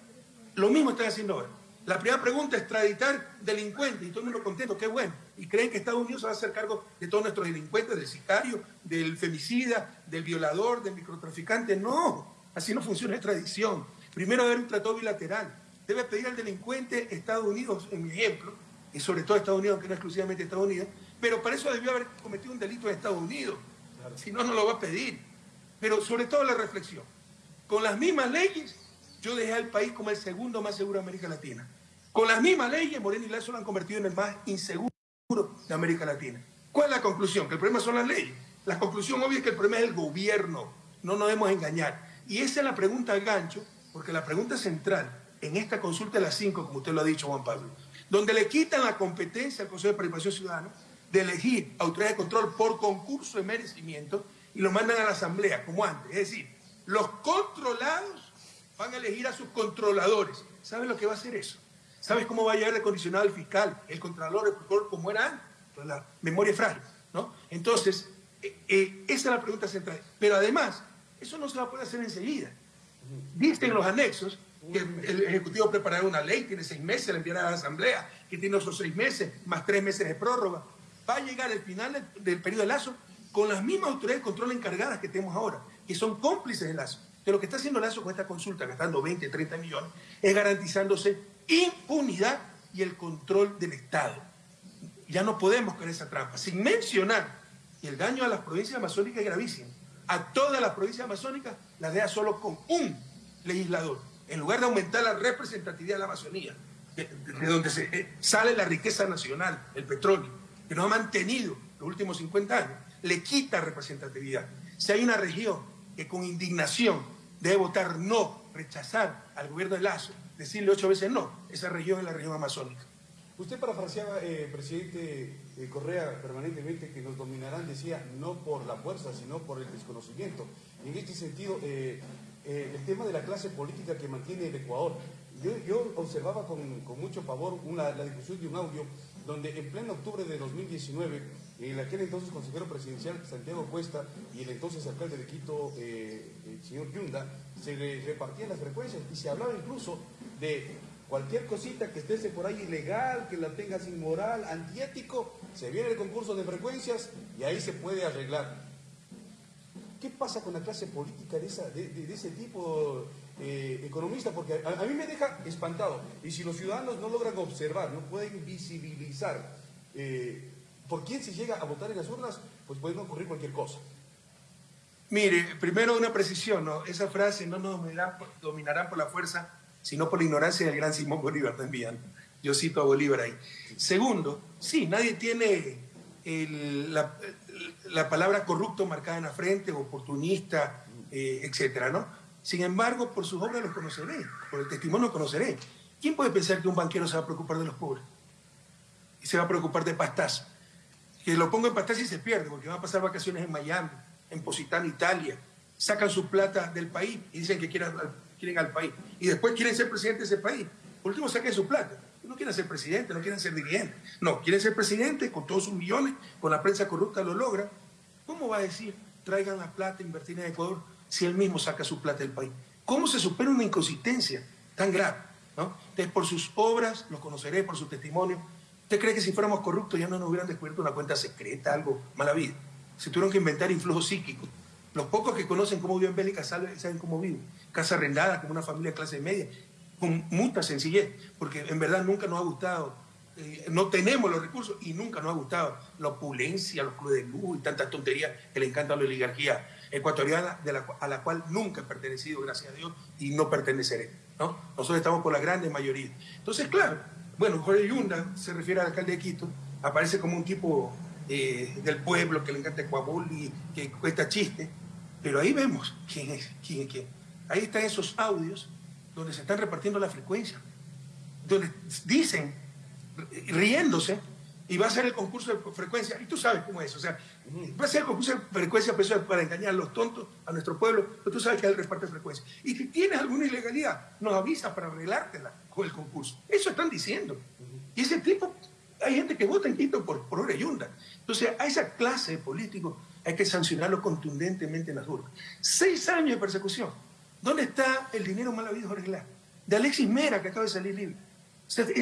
Lo mismo están haciendo ahora. La primera pregunta es extraditar delincuentes y todo el mundo contento, qué bueno. Y creen que Estados Unidos va a hacer cargo de todos nuestros delincuentes, del sicario, del femicida, del violador, del microtraficante. No, así no funciona la extradición. Primero debe haber un tratado bilateral. Debe pedir al delincuente Estados Unidos, en mi ejemplo, y sobre todo Estados Unidos, que no exclusivamente Estados Unidos, pero para eso debió haber cometido un delito en Estados Unidos. Si no, no lo va a pedir. Pero sobre todo la reflexión. Con las mismas leyes yo dejé al país como el segundo más seguro de América Latina. Con las mismas leyes, Moreno y Lazo lo han convertido en el más inseguro de América Latina. ¿Cuál es la conclusión? Que el problema son las leyes. La conclusión obvia es que el problema es el gobierno. No nos debemos engañar. Y esa es la pregunta al gancho, porque la pregunta central en esta consulta de las cinco, como usted lo ha dicho, Juan Pablo, donde le quitan la competencia al Consejo de Participación Ciudadana de elegir autoridad de control por concurso de merecimiento y lo mandan a la Asamblea, como antes. Es decir, los controlados van a elegir a sus controladores. ¿Sabes lo que va a hacer eso? ¿Sabes cómo va a llegar el condicionado el fiscal, el controlador, el procurador, como era antes? La memoria frágil, ¿no? Entonces, eh, eh, esa es la pregunta central. Pero además, eso no se va a poder hacer enseguida. Dicen los anexos que el Ejecutivo preparará una ley, tiene seis meses, la enviará a la Asamblea, que tiene otros seis meses, más tres meses de prórroga. Va a llegar el final del, del periodo de Lazo con las mismas autoridades de control encargadas que tenemos ahora, que son cómplices de Lazo. Que lo que está haciendo Lazo con esta consulta, gastando 20, 30 millones, es garantizándose impunidad y el control del Estado. Ya no podemos caer esa trampa. Sin mencionar, y el daño a las provincias amazónicas es gravísimo. A todas las provincias amazónicas las deja solo con un legislador. En lugar de aumentar la representatividad de la Amazonía, de, donde eh, sale la riqueza nacional, el petróleo, que nos ha mantenido los últimos 50 años, le quita representatividad. Si hay una región que con indignación debe votar no, rechazar al gobierno de Lazo, decirle ocho veces no, esa región es la región amazónica. Usted parafraseaba, eh, presidente eh, Correa, permanentemente que nos dominarán, decía, no por la fuerza, sino por el desconocimiento. en este sentido, eh, eh, el tema de la clase política que mantiene el Ecuador, yo, observaba con, mucho pavor una, la difusión de un audio donde en pleno octubre de 2019, el aquel entonces consejero presidencial Santiago Cuesta y el entonces alcalde de Quito, el señor Yunda, se repartían las frecuencias y se hablaba incluso de cualquier cosita que esté por ahí ilegal, que la tengas inmoral, antiético, se viene el concurso de frecuencias y ahí se puede arreglar. ¿Qué pasa con la clase política de, ese tipo eh, economista? Porque a, mí me deja espantado. Y si los ciudadanos no logran observar, no pueden visibilizar eh, por quién se llega a votar en las urnas, pues puede ocurrir cualquier cosa. Mire, primero una precisión, ¿no? Esa frase no nos dominarán por la fuerza, sino por la ignorancia del gran Simón Bolívar también. Yo cito a Bolívar ahí. Segundo, sí, nadie tiene la, palabra corrupto marcada en la frente, oportunista, eh, etcétera, ¿no? Sin embargo, por sus obras los conoceré, por el testimonio los conoceré. ¿Quién puede pensar que un banquero se va a preocupar de los pobres? Y se va a preocupar de pastazo. Que lo pongo en pastazo y se pierde, porque va a pasar vacaciones en Miami, en Positano, Italia, sacan su plata del país y dicen que quieren, quieren al país. Y después quieren ser presidente de ese país. Por último, saquen su plata. No quieren ser presidente, no quieren ser dirigente. No, quieren ser presidente con todos sus millones, con la prensa corrupta lo logra. ¿Cómo va a decir, traigan la plata, invertir en Ecuador, si él mismo saca su plata del país? ¿Cómo se supera una inconsistencia tan grave? ¿no? Entonces, por sus obras, los conoceré, por su testimonio. ¿Usted cree que si fuéramos corruptos ya no nos hubieran descubierto una cuenta secreta, algo mala vida? Se tuvieron que inventar influjos psíquicos. Los pocos que conocen cómo vive en Bélica saben cómo vive. Casa arrendada, como una familia de clase media, con mucha sencillez, porque en verdad nunca nos ha gustado, eh, no tenemos los recursos y nunca nos ha gustado la opulencia, los clubes de luz y tantas tonterías que le encanta a la oligarquía ecuatoriana de la, a la cual nunca he pertenecido, gracias a Dios, y no perteneceré. ¿no? Nosotros estamos por la grande mayoría. Entonces, claro, bueno, Jorge Yunda se refiere al alcalde de Quito, aparece como un tipo eh, del pueblo que le encanta Ecuabol y que cuesta chiste, pero ahí vemos quién es, quién es quién. Ahí están esos audios donde se están repartiendo la frecuencia, donde dicen, riéndose, y va a ser el concurso de frecuencia, y tú sabes cómo es, o sea, va a ser el concurso de frecuencia para engañar a los tontos, a nuestro pueblo, pero tú sabes que reparto de frecuencia. Y si tienes alguna ilegalidad, nos avisa para arreglártela con el concurso. Eso están diciendo. Y ese tipo, hay gente que vota en Quito por, por Oreyunda. Entonces, a esa clase de políticos hay que sancionarlo contundentemente en las urnas. Seis años de persecución. ¿Dónde está el dinero mal habido, Jorge De Alexis Mera, que acaba de salir libre.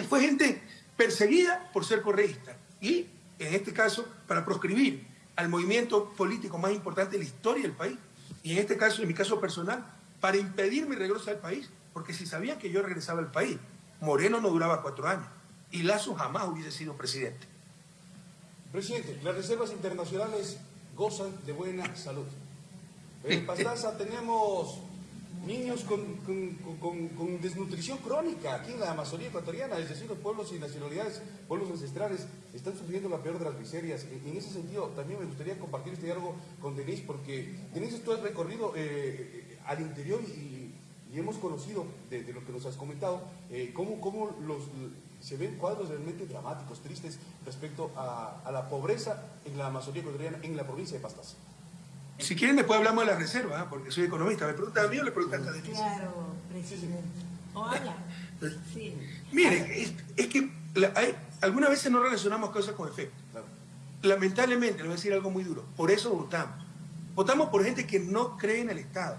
fue gente perseguida por ser correísta y, en este caso, para proscribir al movimiento político más importante de la historia del país. Y en este caso, en mi caso personal, para impedir mi regreso al país, porque si sabían que yo regresaba al país, Moreno no duraba cuatro años y Lazo jamás hubiese sido presidente. Presidente, las reservas internacionales gozan de buena salud. En Pastaza tenemos niños con, con, desnutrición crónica aquí en la Amazonía ecuatoriana, es decir, los pueblos y nacionalidades, pueblos ancestrales, están sufriendo la peor de las miserias. En, ese sentido, también me gustaría compartir este diálogo con Denise, porque Denise, tú has recorrido eh, al interior y, hemos conocido, de, lo que nos has comentado, eh, cómo, cómo los, se ven cuadros realmente dramáticos, tristes, respecto a, a la pobreza en la Amazonía ecuatoriana, en la provincia de Pastaza. Si quieren, después hablamos de la reserva, ¿eh? porque soy economista. ¿Me preguntan a mí o le preguntan a Denise? Claro, presidente. Hola. Sí. Miren, es, que hay, algunas veces no relacionamos cosas con efecto. Lamentablemente, le voy a decir algo muy duro. Por eso votamos. Votamos por gente que no cree en el Estado,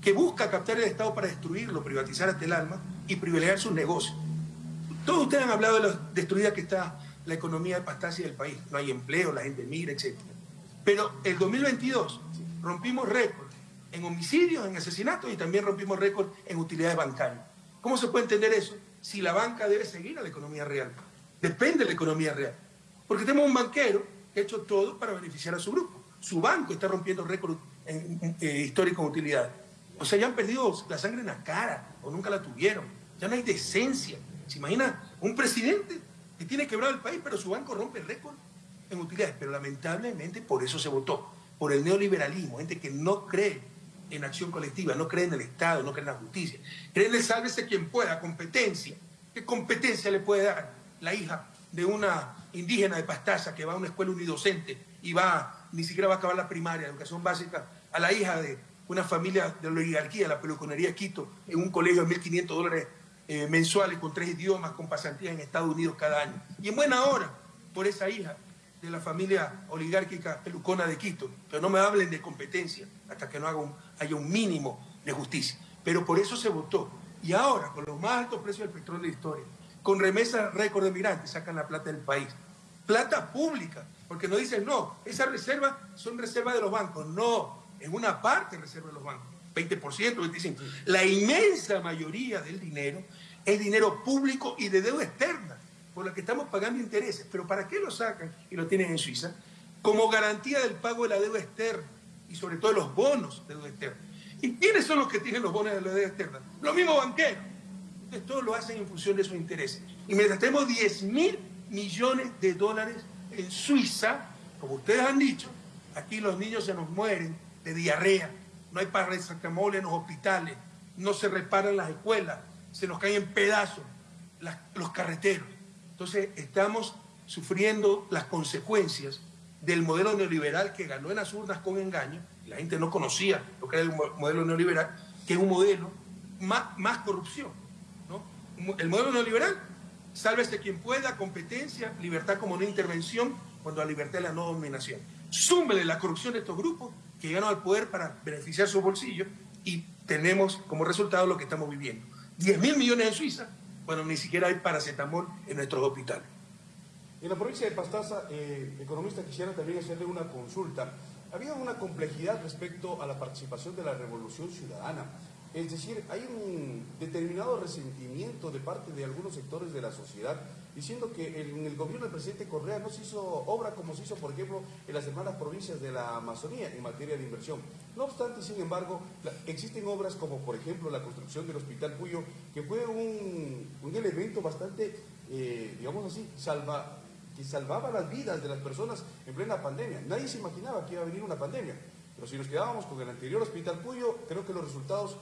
que busca captar el Estado para destruirlo, privatizar hasta el alma y privilegiar sus negocios. Todos ustedes han hablado de lo destruida que está la economía de Pastacia del país. No hay empleo, la gente migra, etc. Pero el 2022 rompimos récord en homicidios, en asesinatos y también rompimos récord en utilidades bancarias. ¿Cómo se puede entender eso? Si la banca debe seguir a la economía real. Depende de la economía real. Porque tenemos un banquero que ha hecho todo para beneficiar a su grupo. Su banco está rompiendo récord eh, histórico en utilidades. O sea, ya han perdido la sangre en la cara o nunca la tuvieron. Ya no hay decencia. ¿Se imagina un presidente que tiene quebrado el país, pero su banco rompe récord en utilidades? Pero lamentablemente por eso se votó por el neoliberalismo, gente que no cree en acción colectiva, no cree en el Estado, no cree en la justicia, cree en el sálvese quien pueda, competencia. ¿Qué competencia le puede dar la hija de una indígena de Pastaza que va a una escuela unidocente y va, ni siquiera va a acabar la primaria, educación básica, a la hija de una familia de la oligarquía, la peluconería Quito, en un colegio de 1.500 dólares eh, mensuales con tres idiomas, con pasantías en Estados Unidos cada año? Y en buena hora, por esa hija de la familia oligárquica pelucona de Quito, pero no me hablen de competencia hasta que no haga haya un mínimo de justicia. Pero por eso se votó. Y ahora, con los más altos precios del petróleo de la historia, con remesas récord de migrantes, sacan la plata del país. Plata pública, porque no dicen, no, esas reservas son reservas de los bancos. No, en una parte reserva de los bancos, 20%, 25%. La inmensa mayoría del dinero es dinero público y de deuda externa por la que estamos pagando intereses. Pero ¿para qué lo sacan y lo tienen en Suiza? Como garantía del pago de la deuda externa y sobre todo de los bonos de deuda externa. ¿Y quiénes son los que tienen los bonos de la deuda externa? Los mismos banqueros. Entonces todos lo hacen en función de sus intereses. Y mientras tenemos 10 mil millones de dólares en Suiza, como ustedes han dicho, aquí los niños se nos mueren de diarrea, no hay paracetamol en los hospitales, no se reparan las escuelas, se nos caen en pedazos los carreteros. Entonces estamos sufriendo las consecuencias del modelo neoliberal que ganó en las urnas con engaño, la gente no conocía lo que era el modelo neoliberal, que es un modelo más, más corrupción. El modelo neoliberal, sálvese quien pueda, competencia, libertad como no intervención, cuando la libertad es la no dominación. Súmele la corrupción de estos grupos que llegaron al poder para beneficiar sus bolsillos y tenemos como resultado lo que estamos viviendo. 10 mil millones en Suiza, bueno, ni siquiera hay paracetamol en nuestros hospitales. En la provincia de Pastaza, eh, economista, quisiera también hacerle una consulta. Había una complejidad respecto a la participación de la revolución ciudadana. Es decir, hay un determinado resentimiento de parte de algunos sectores de la sociedad diciendo que en el gobierno del presidente Correa no se hizo obra como se hizo, por ejemplo, en las hermanas provincias de la Amazonía en materia de inversión. No obstante, sin embargo, existen obras como, por ejemplo, la construcción del Hospital Puyo, que fue un, elemento bastante, eh, digamos así, salva, que salvaba las vidas de las personas en plena pandemia. Nadie se imaginaba que iba a venir una pandemia. Pero si nos quedábamos con el anterior Hospital Puyo, creo que los resultados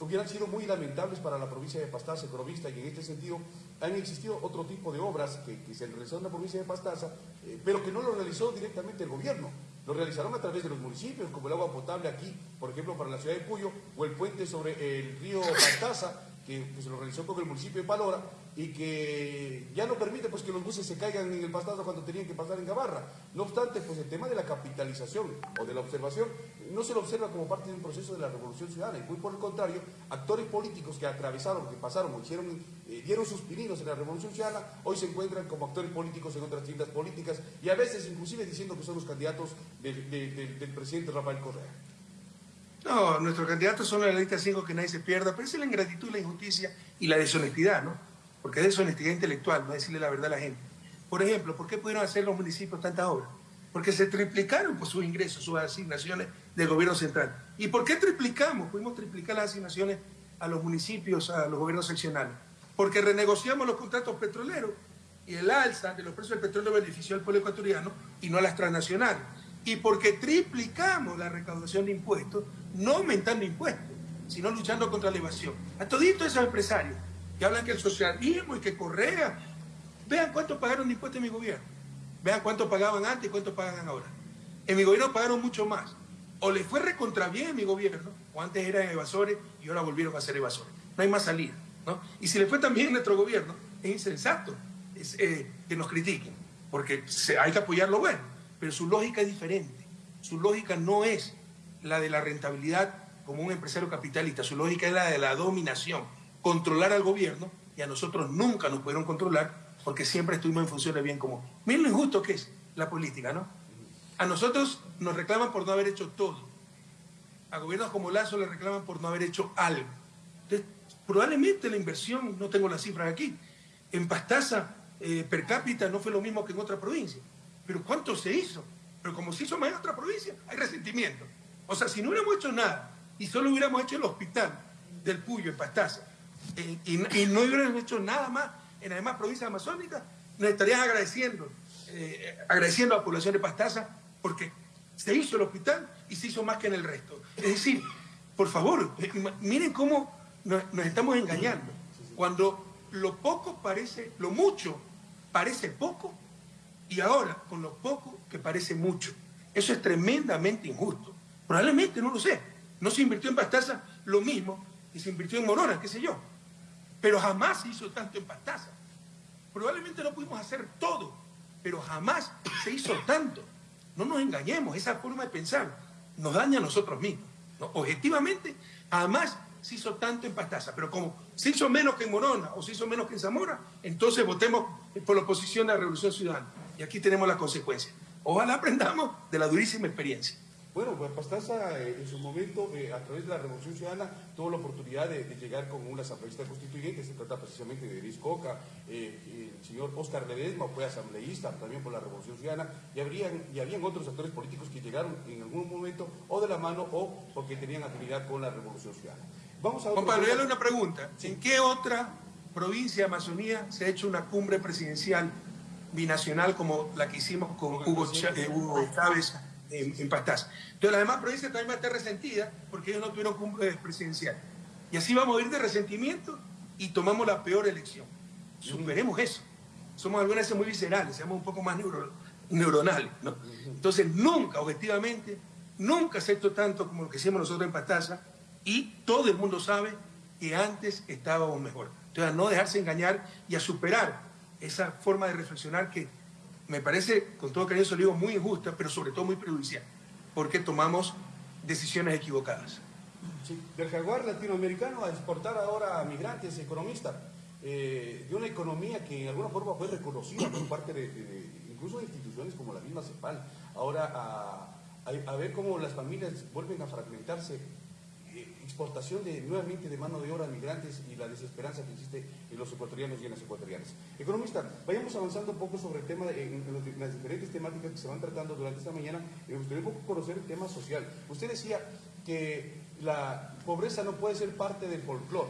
hubieran sido muy lamentables para la provincia de Pastaza, economista, y en este sentido han existido otro tipo de obras que, se realizaron en la provincia de Pastaza, eh, pero que no lo realizó directamente el gobierno. Lo realizaron a través de los municipios, como el agua potable aquí, por ejemplo, para la ciudad de Puyo, o el puente sobre el río Pastaza, que, se lo realizó con el municipio de Palora, y que ya no permite pues, que los buses se caigan en el pastazo cuando tenían que pasar en Gabarra. No obstante, pues el tema de la capitalización o de la observación no se lo observa como parte de un proceso de la revolución ciudadana, y muy por el contrario, actores políticos que atravesaron, que pasaron o hicieron, eh, dieron sus pininos en la revolución ciudadana, hoy se encuentran como actores políticos en otras tiendas políticas y a veces inclusive diciendo que son los candidatos del presidente Rafael Correa. No, nuestros candidatos son la lista 5 que nadie se pierda, pero es la ingratitud, la injusticia y la deshonestidad, ¿no? Porque es deshonestidad intelectual, no decirle la verdad a la gente. Por ejemplo, ¿por qué pudieron hacer los municipios tantas obras? Porque se triplicaron pues, sus ingresos, sus asignaciones del gobierno central. ¿Y por qué triplicamos? Pudimos triplicar las asignaciones a los municipios, a los gobiernos seccionales. Porque renegociamos los contratos petroleros y el alza de los precios del petróleo benefició al pueblo ecuatoriano y no a las transnacionales. Y porque triplicamos la recaudación de impuestos, no aumentando impuestos, sino luchando contra la evasión. A todito esos empresarios que hablan que el socialismo y que Correa. Vean cuánto pagaron de impuestos en mi gobierno. Vean cuánto pagaban antes y cuánto pagan ahora. En mi gobierno pagaron mucho más. O les fue recontra bien en mi gobierno, o antes eran evasores y ahora volvieron a ser evasores. No hay más salida. ¿no? Y si les fue también en nuestro gobierno, es insensato eh, que nos critiquen, porque hay que apoyar lo bueno, pero su lógica es diferente. Su lógica no es la de la rentabilidad como un empresario capitalista, su lógica es la de la dominación controlar al gobierno y a nosotros nunca nos pudieron controlar porque siempre estuvimos en función bien común. Miren lo injusto que es la política, ¿no? A nosotros nos reclaman por no haber hecho todo. A gobiernos como Lazo le reclaman por no haber hecho algo. Entonces, probablemente la inversión, no tengo las cifras aquí, en Pastaza eh, per cápita no fue lo mismo que en otra provincia. Pero ¿cuánto se hizo? Pero como se hizo más en otra provincia, hay resentimiento. O sea, si no hubiéramos hecho nada y solo hubiéramos hecho el hospital del Puyo en Pastaza, y, no hubieran hecho nada más en las demás provincias amazónicas, nos estarían agradeciendo, eh, agradeciendo a la población de Pastaza porque se hizo el hospital y se hizo más que en el resto. Es decir, por favor, miren cómo nos, estamos engañando. Cuando lo poco parece, lo mucho parece poco y ahora con lo poco que parece mucho. Eso es tremendamente injusto. Probablemente, no lo sé, no se invirtió en Pastaza lo mismo que se invirtió en Morona, qué sé yo. Pero jamás se hizo tanto en Pastaza. Probablemente no pudimos hacer todo, pero jamás se hizo tanto. No nos engañemos, esa forma de pensar nos daña a nosotros mismos. Objetivamente, jamás se hizo tanto en Pastaza, pero como se hizo menos que en Morona o se hizo menos que en Zamora, entonces votemos por la oposición a la Revolución Ciudadana. Y aquí tenemos las consecuencias. Ojalá aprendamos de la durísima experiencia. Bueno, pues Pastaza eh, en su momento, eh, a través de la Revolución Ciudadana, tuvo la oportunidad de, llegar con una asambleísta constituyente, se trata precisamente de Iris Coca, eh, el señor Oscar Ledesma fue asambleísta también por la Revolución Ciudadana, y, habrían, y habían otros actores políticos que llegaron en algún momento o de la mano o porque tenían afinidad con la Revolución Ciudadana. Vamos a Juan Pablo, le una pregunta. ¿En qué otra provincia de Amazonía se ha hecho una cumbre presidencial binacional como la que hicimos con Hugo, Chávez Pastaza. Entonces las demás provincias también van a estar resentidas porque ellos no tuvieron cumbre presidencial. Y así vamos a ir de resentimiento y tomamos la peor elección. Superemos eso. Somos algunas veces muy viscerales, seamos un poco más neuronales. ¿no? Entonces nunca, objetivamente, nunca hecho tanto como lo que hicimos nosotros en Pastaza y todo el mundo sabe que antes estábamos mejor. Entonces a no dejarse engañar y a superar esa forma de reflexionar que me parece, con todo cariño, digo, muy injusta, pero sobre todo muy prejudicial, porque tomamos decisiones equivocadas. Sí, del jaguar latinoamericano a exportar ahora a migrantes, economista, eh, de una economía que en alguna forma fue reconocida por parte de, incluso de instituciones como la misma CEPAL, ahora a, a, ver cómo las familias vuelven a fragmentarse exportación de, nuevamente de mano de obra a migrantes y la desesperanza que existe en los ecuatorianos y en las ecuatorianas. Economista, vayamos avanzando un poco sobre el tema, de, en, las diferentes temáticas que se van tratando durante esta mañana. Me gustaría un poco conocer el tema social. Usted decía que la pobreza no puede ser parte del folclore.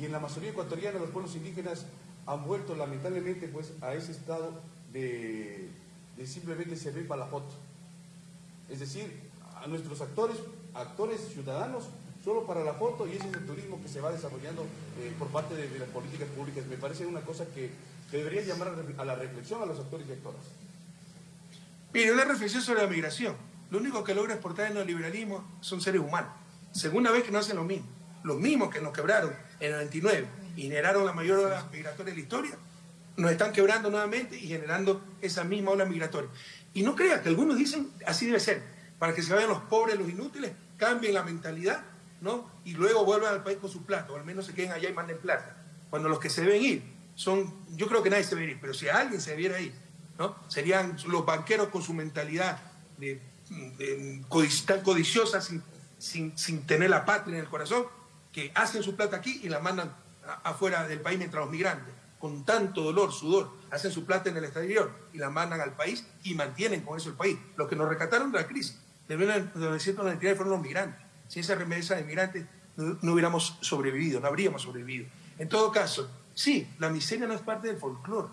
Y en la Amazonía ecuatoriana los pueblos indígenas han vuelto lamentablemente pues, a ese estado de, de simplemente servir para la foto. Es decir, a nuestros actores actores ciudadanos solo para la foto y ese es el turismo que se va desarrollando eh, por parte de, las políticas públicas. Me parece una cosa que, debería llamar a la reflexión a los actores y actoras. Mire, una reflexión sobre la migración. Lo único que logra exportar el neoliberalismo son seres humanos. Segunda vez que no hacen lo mismo. Los mismos que nos quebraron en el 99 y generaron la mayor ola migratoria de la historia, nos están quebrando nuevamente y generando esa misma ola migratoria. Y no crea que algunos dicen así debe ser para que se vayan los pobres, los inútiles, cambien la mentalidad, ¿no? Y luego vuelvan al país con su plata, o al menos se queden allá y manden plata. Cuando los que se deben ir son, yo creo que nadie se debe ir, pero si alguien se debiera ir, ¿no? Serían los banqueros con su mentalidad de, codiciosa sin, sin, tener la patria en el corazón, que hacen su plata aquí y la mandan afuera del país mientras los migrantes, con tanto dolor, sudor, hacen su plata en el exterior y la mandan al país y mantienen con eso el país. Los que nos rescataron de la crisis de 1999 fueron los migrantes. Sin esa remesa de migrantes no, hubiéramos sobrevivido, no habríamos sobrevivido. En todo caso, sí, la miseria no es parte del folclore.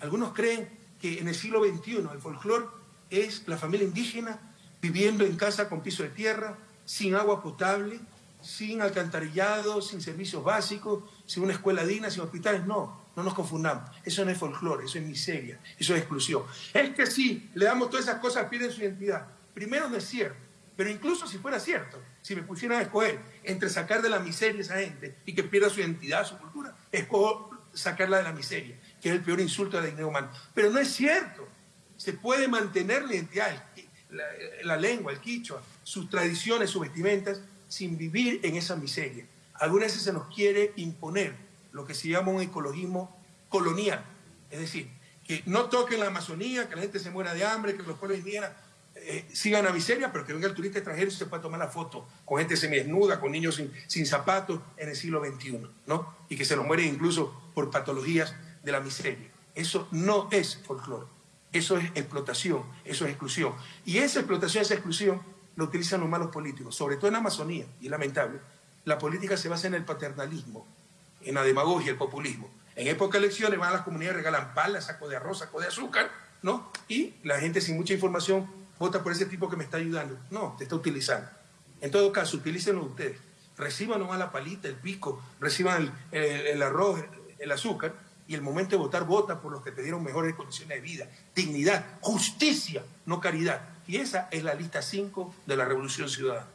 Algunos creen que en el siglo XXI el folclore es la familia indígena viviendo en casa con piso de tierra, sin agua potable, sin alcantarillado, sin servicios básicos, sin una escuela digna, sin hospitales. No, no nos confundamos. Eso no es folclore, eso es miseria, eso es exclusión. Es que sí, le damos todas esas cosas, pierden su identidad. Primero no es cierto, pero incluso si fuera cierto, si me pusieran a escoger entre sacar de la miseria a esa gente y que pierda su identidad, su cultura, escojo sacarla de la miseria, que es el peor insulto a la dignidad humana. Pero no es cierto. Se puede mantener la identidad, la, la lengua, el quichua, sus tradiciones, sus vestimentas, sin vivir en esa miseria. Algunas veces se nos quiere imponer lo que se llama un ecologismo colonial, es decir, que no toquen la Amazonía, que la gente se muera de hambre, que los pueblos indígenas eh, sigan a miseria, pero que venga el turista extranjero y se pueda tomar la foto con gente semidesnuda, con niños sin, zapatos en el siglo XXI, ¿no? Y que se los mueren incluso por patologías de la miseria. Eso no es folclore, eso es explotación, eso es exclusión. Y esa explotación, esa exclusión, lo utilizan los malos políticos, sobre todo en Amazonía, y es lamentable. La política se basa en el paternalismo, en la demagogia, el populismo. En época de elecciones van a las comunidades, regalan palas, saco de arroz, saco de azúcar, ¿no? Y la gente sin mucha información vota por ese tipo que me está ayudando. No, te está utilizando. En todo caso, utilícenlo ustedes. Reciban nomás la palita, el pico, reciban el, arroz, el azúcar, y el momento de votar, vota por los que te dieron mejores condiciones de vida, dignidad, justicia, no caridad. Y esa es la lista 5 de la Revolución Ciudadana.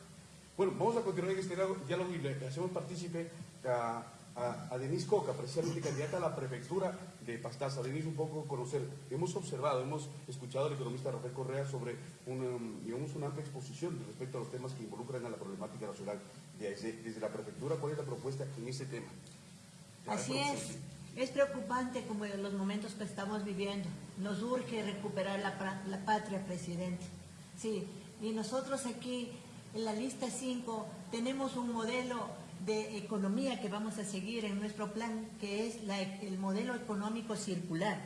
Bueno, vamos a continuar en este diálogo y le hacemos partícipe a a, Denise Coca, precisamente candidata a la prefectura de Pastaza. Denise, un poco conocer, hemos observado, hemos escuchado al economista Rafael Correa sobre un, digamos, una amplia exposición respecto a los temas que involucran a la problemática nacional. Desde, desde la prefectura, ¿cuál es la propuesta en ese tema? Así es. Es preocupante como en los momentos que estamos viviendo. Nos urge recuperar la, la patria, presidente. Sí, y nosotros aquí en la lista 5 tenemos un modelo de economía que vamos a seguir en nuestro plan, que es el modelo económico circular.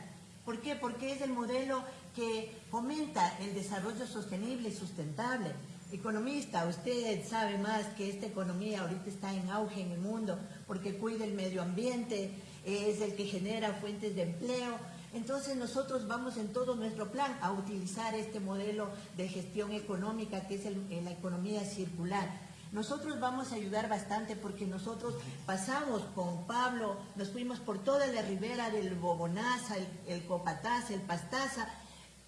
¿Por qué? Porque es el modelo que fomenta el desarrollo sostenible y sustentable. Economista, usted sabe más que esta economía ahorita está en auge en el mundo porque cuida el medio ambiente, es el que genera fuentes de empleo. Entonces nosotros vamos en todo nuestro plan a utilizar este modelo de gestión económica que es la economía circular nosotros vamos a ayudar bastante porque nosotros pasamos con Pablo, nos fuimos por toda la ribera del Bobonaza, el, Copataza, el Pastaza.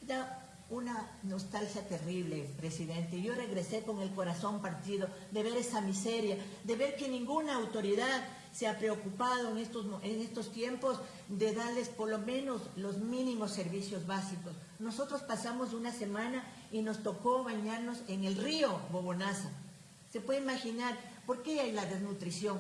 Era una nostalgia terrible, presidente. Yo regresé con el corazón partido de ver esa miseria, de ver que ninguna autoridad se ha preocupado en estos, en estos tiempos de darles por lo menos los mínimos servicios básicos. Nosotros pasamos una semana y nos tocó bañarnos en el río Bobonaza Se puede imaginar por qué hay la desnutrición.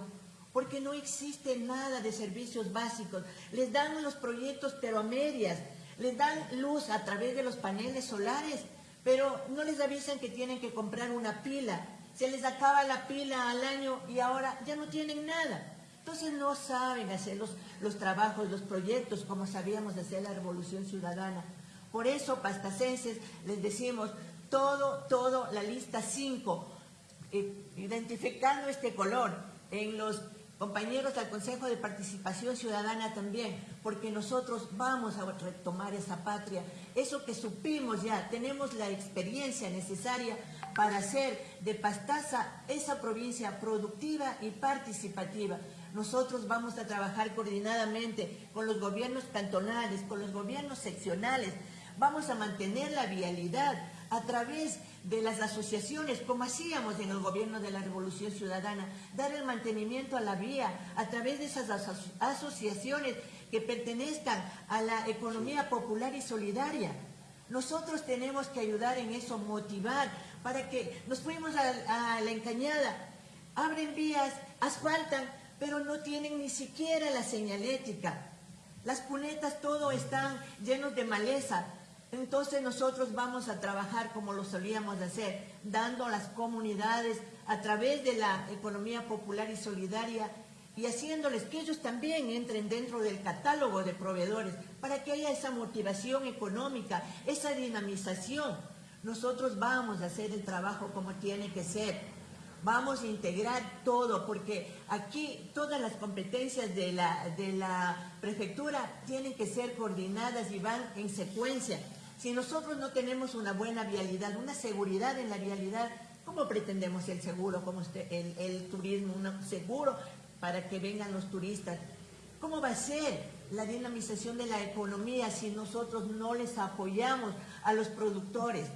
Porque no existe nada de servicios básicos. Les dan los proyectos pero a medias. Les dan luz a través de los paneles solares, pero no les avisan que tienen que comprar una pila. Se les acaba la pila al año y ahora ya no tienen nada. Entonces no saben hacer los, los trabajos, los proyectos como sabíamos hacer la revolución ciudadana. Por eso, pastacenses, les decimos todo, todo, la lista 5, eh, identificando este color en los compañeros del Consejo de Participación Ciudadana también, porque nosotros vamos a retomar esa patria, eso que supimos ya, tenemos la experiencia necesaria para hacer de Pastaza esa provincia productiva y participativa. Nosotros vamos a trabajar coordinadamente con los gobiernos cantonales, con los gobiernos seccionales, vamos a mantener la vialidad a través de las asociaciones, como hacíamos en el gobierno de la Revolución Ciudadana, dar el mantenimiento a la vía a través de esas asociaciones que pertenezcan a la economía popular y solidaria. Nosotros tenemos que ayudar en eso, motivar, para que nos fuimos a, a la encañada, abren vías, asfaltan, pero no tienen ni siquiera la señalética. Las cunetas todo están llenos de maleza, entonces nosotros vamos a trabajar como lo solíamos hacer, dando a las comunidades a través de la economía popular y solidaria y haciéndoles que ellos también entren dentro del catálogo de proveedores para que haya esa motivación económica, esa dinamización. Nosotros vamos a hacer el trabajo como tiene que ser. Vamos a integrar todo, porque aquí todas las competencias de la, de la prefectura tienen que ser coordinadas y van en secuencia. Si nosotros no tenemos una buena vialidad, una seguridad en la vialidad, ¿cómo pretendemos el seguro, como el, el turismo, un seguro para que vengan los turistas? ¿Cómo va a ser la dinamización de la economía si nosotros no les apoyamos a los productores?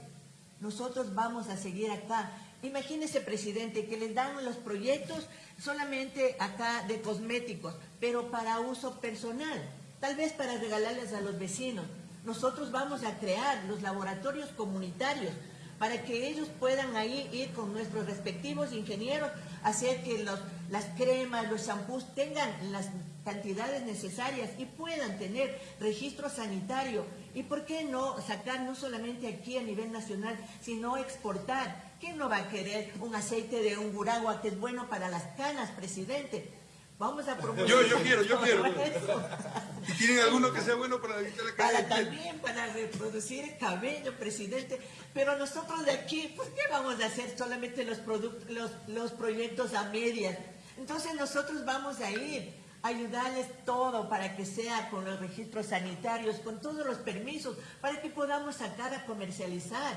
Nosotros vamos a seguir acá. Imagínese, presidente, que les dan los proyectos solamente acá de cosméticos, pero para uso personal, tal vez para regalarles a los vecinos. Nosotros vamos a crear los laboratorios comunitarios para que ellos puedan ahí ir con nuestros respectivos ingenieros, hacer que las cremas, los shampoos tengan las cantidades necesarias y puedan tener registro sanitario. ¿Y por qué no sacar no solamente aquí a nivel nacional, sino exportar? ¿Quién no va a querer un aceite de un buragua que es bueno para las canas, presidente? Vamos a promover. Yo, yo quiero, yo quiero. ¿Y tienen alguno que sea bueno para evitar la Para también, para reproducir el cabello, presidente. Pero nosotros de aquí, ¿por qué vamos a hacer solamente los, los, los proyectos a medias? Entonces nosotros vamos a ir ayudarles todo para que sea con los registros sanitarios, con todos los permisos, para que podamos sacar a comercializar.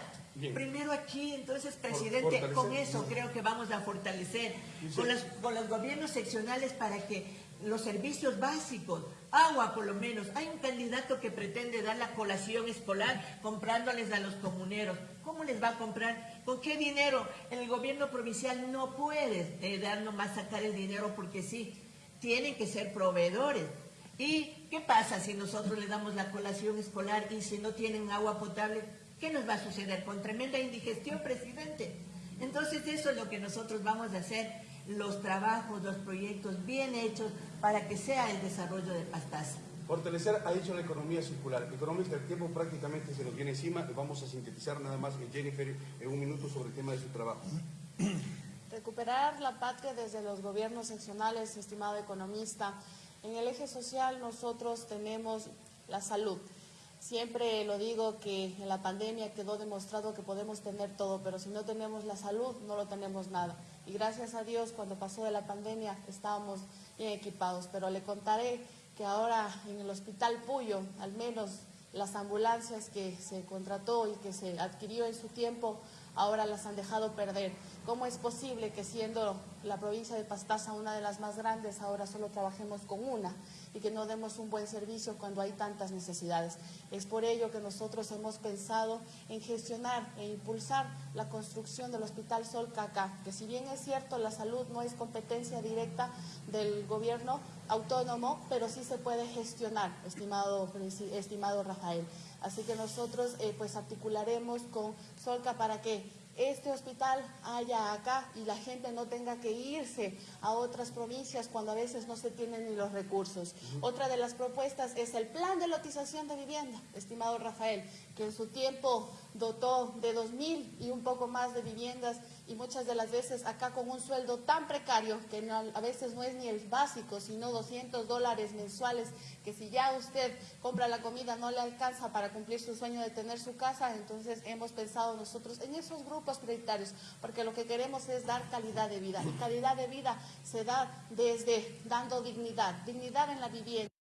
Primero aquí, entonces, presidente, con eso creo que vamos a fortalecer con los, con los gobiernos seccionales para que los servicios básicos, agua por lo menos. Hay un candidato que pretende dar la colación escolar comprándoles a los comuneros. ¿Cómo les va a comprar? ¿Con qué dinero? El gobierno provincial no puede eh, dar nomás sacar el dinero porque sí, tienen que ser proveedores. ¿Y qué pasa si nosotros les damos la colación escolar y si no tienen agua potable? ¿Qué nos va a suceder? Con tremenda indigestión, presidente. Entonces eso es lo que nosotros vamos a hacer, los trabajos, los proyectos bien hechos para que sea el desarrollo de Pastaza. Fortalecer, ha dicho la economía circular. Economista, el tiempo prácticamente se nos viene encima vamos a sintetizar nada más, Jennifer, en un minuto sobre el tema de su trabajo. Recuperar la patria desde los gobiernos seccionales, estimado economista. En el eje social nosotros tenemos la salud. Siempre lo digo que en la pandemia quedó demostrado que podemos tener todo, pero si no tenemos la salud, no lo tenemos nada. Y gracias a Dios, cuando pasó de la pandemia, estábamos bien equipados. Pero le contaré que ahora en el Hospital Puyo, al menos las ambulancias que se contrató y que se adquirió en su tiempo, ahora las han dejado perder. ¿Cómo es posible que siendo la provincia de Pastaza una de las más grandes, ahora solo trabajemos con una y que no demos un buen servicio cuando hay tantas necesidades? Es por ello que nosotros hemos pensado en gestionar e impulsar la construcción del Hospital Sol Caca, que si bien es cierto la salud no es competencia directa del gobierno autónomo, pero sí se puede gestionar, estimado, estimado Rafael. Así que nosotros eh, pues articularemos con Solca para que este hospital haya acá y la gente no tenga que irse a otras provincias cuando a veces no se tienen ni los recursos. Otra de las propuestas es el plan de lotización de vivienda, estimado Rafael, que en su tiempo dotó de 2.000 y un poco más de viviendas y muchas de las veces acá con un sueldo tan precario que a veces no es ni el básico, sino 200 dólares mensuales, que si ya usted compra la comida no le alcanza para cumplir su sueño de tener su casa, entonces hemos pensado nosotros en esos grupos prioritarios, porque lo que queremos es dar calidad de vida y calidad de vida se da desde dando dignidad, dignidad en la vivienda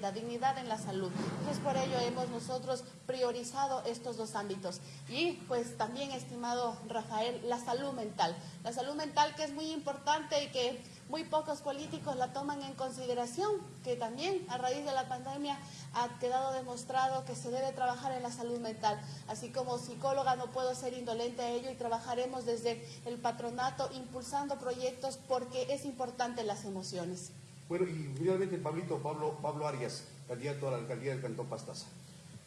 la dignidad en la salud. Entonces, por ello hemos nosotros priorizado estos dos ámbitos. Y pues también, estimado Rafael, la salud mental. La salud mental que es muy importante y que muy pocos políticos la toman en consideración, que también a raíz de la pandemia ha quedado demostrado que se debe trabajar en la salud mental. Así como psicóloga no puedo ser indolente a ello y trabajaremos desde el patronato impulsando proyectos porque es importante las emociones. Bueno, y finalmente Pablito, Pablo, Pablo Arias, candidato a la alcaldía del Cantón Pastaza.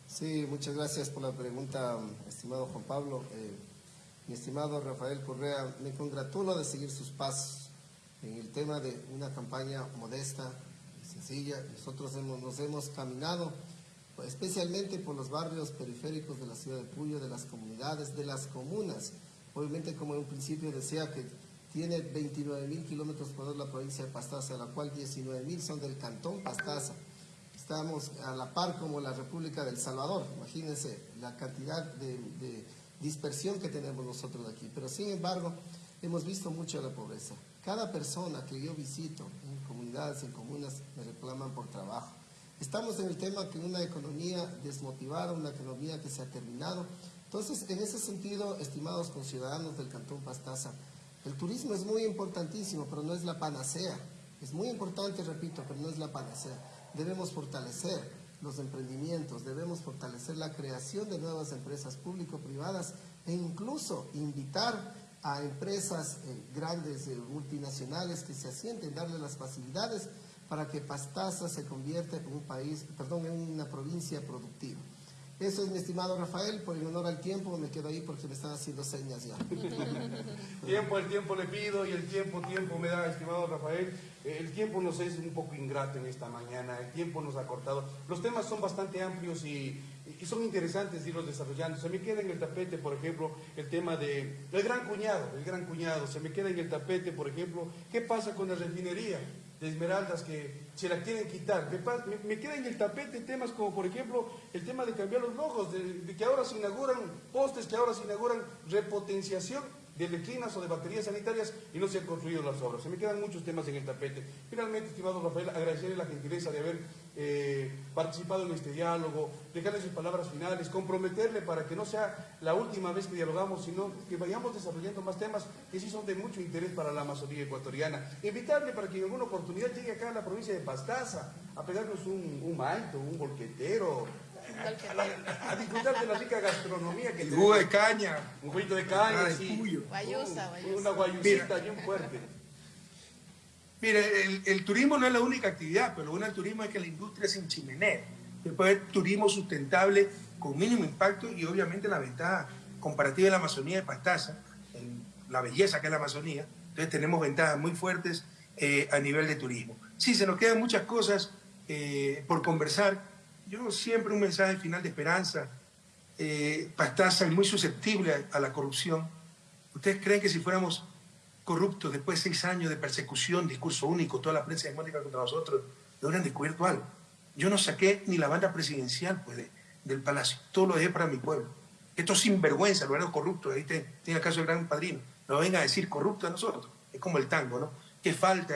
Sí, muchas gracias por la pregunta, estimado Juan Pablo. Eh, mi estimado Rafael Correa, me congratulo de seguir sus pasos en el tema de una campaña modesta sencilla. Nosotros hemos, nos hemos caminado especialmente por los barrios periféricos de la ciudad de Puyo, de las comunidades, de las comunas. Obviamente, como en un principio decía que tiene 29 mil kilómetros por la provincia de Pastaza, de la cual 19 mil son del cantón Pastaza. Estamos a la par como la República del Salvador, imagínense la cantidad de, dispersión que tenemos nosotros aquí. Pero sin embargo, hemos visto mucho la pobreza. Cada persona que yo visito en comunidades, en comunas, me reclaman por trabajo. Estamos en el tema que una economía desmotivada, una economía que se ha terminado. Entonces, en ese sentido, estimados conciudadanos del Cantón Pastaza, el turismo es muy importantísimo, pero no es la panacea. Es muy importante, repito, pero no es la panacea. Debemos fortalecer los emprendimientos, debemos fortalecer la creación de nuevas empresas público-privadas e incluso invitar a empresas eh, grandes, eh, multinacionales que se asienten, darle las facilidades para que Pastaza se convierta en un país, perdón, en una provincia productiva. Eso es mi estimado Rafael, por el honor al tiempo me quedo ahí porque me están haciendo señas ya. tiempo, el tiempo le pido y el tiempo, tiempo me da, estimado Rafael. Eh, el tiempo nos es un poco ingrato en esta mañana, el tiempo nos ha cortado. Los temas son bastante amplios y, son interesantes irlos desarrollando. Se me queda en el tapete, por ejemplo, el tema de el gran cuñado, el gran cuñado. Se me queda en el tapete, por ejemplo, ¿qué pasa con la refinería? De Esmeraldas que se la quieren quitar. Me, me, queda en el tapete temas como, por ejemplo, el tema de cambiar los logos, de, que ahora se inauguran postes, que ahora se inauguran repotenciación de letrinas o de baterías sanitarias y no se han construido las obras. Se me quedan muchos temas en el tapete. Finalmente, estimado Rafael, agradecerle la gentileza de haber eh, participado en este diálogo, dejarle sus palabras finales, comprometerle para que no sea la última vez que dialogamos, sino que vayamos desarrollando más temas que sí son de mucho interés para la Amazonía ecuatoriana. Invitarle para que en alguna oportunidad llegue acá a la provincia de Pastaza a pegarnos un, un maito, un bolquetero, a, disfrutar de la rica gastronomía que tenemos. de caña. Un juguito de caña, ah, sí. Guayusa, Una guayusita bien fuerte. Mire, el, turismo no es la única actividad, pero lo bueno del turismo es que la industria se enchimenea. Después el turismo sustentable con mínimo impacto y obviamente la ventaja comparativa de la Amazonía de Pastaza, la belleza que es la Amazonía. Entonces tenemos ventajas muy fuertes eh, a nivel de turismo. Sí, se nos quedan muchas cosas eh, por conversar, yo siempre un mensaje final de esperanza. Eh, Pastaza es muy susceptible a, la corrupción. ¿Ustedes creen que si fuéramos corruptos después de seis años de persecución, discurso único, toda la prensa hegemónica contra nosotros, no hubieran descubierto algo? Yo no saqué ni la banda presidencial pues, del palacio. Todo lo dejé para mi pueblo. Estos sinvergüenza, los verdaderos corruptos, ahí tiene el caso del gran padrino. No venga a decir corrupto a nosotros. Es como el tango, ¿no? Que falta.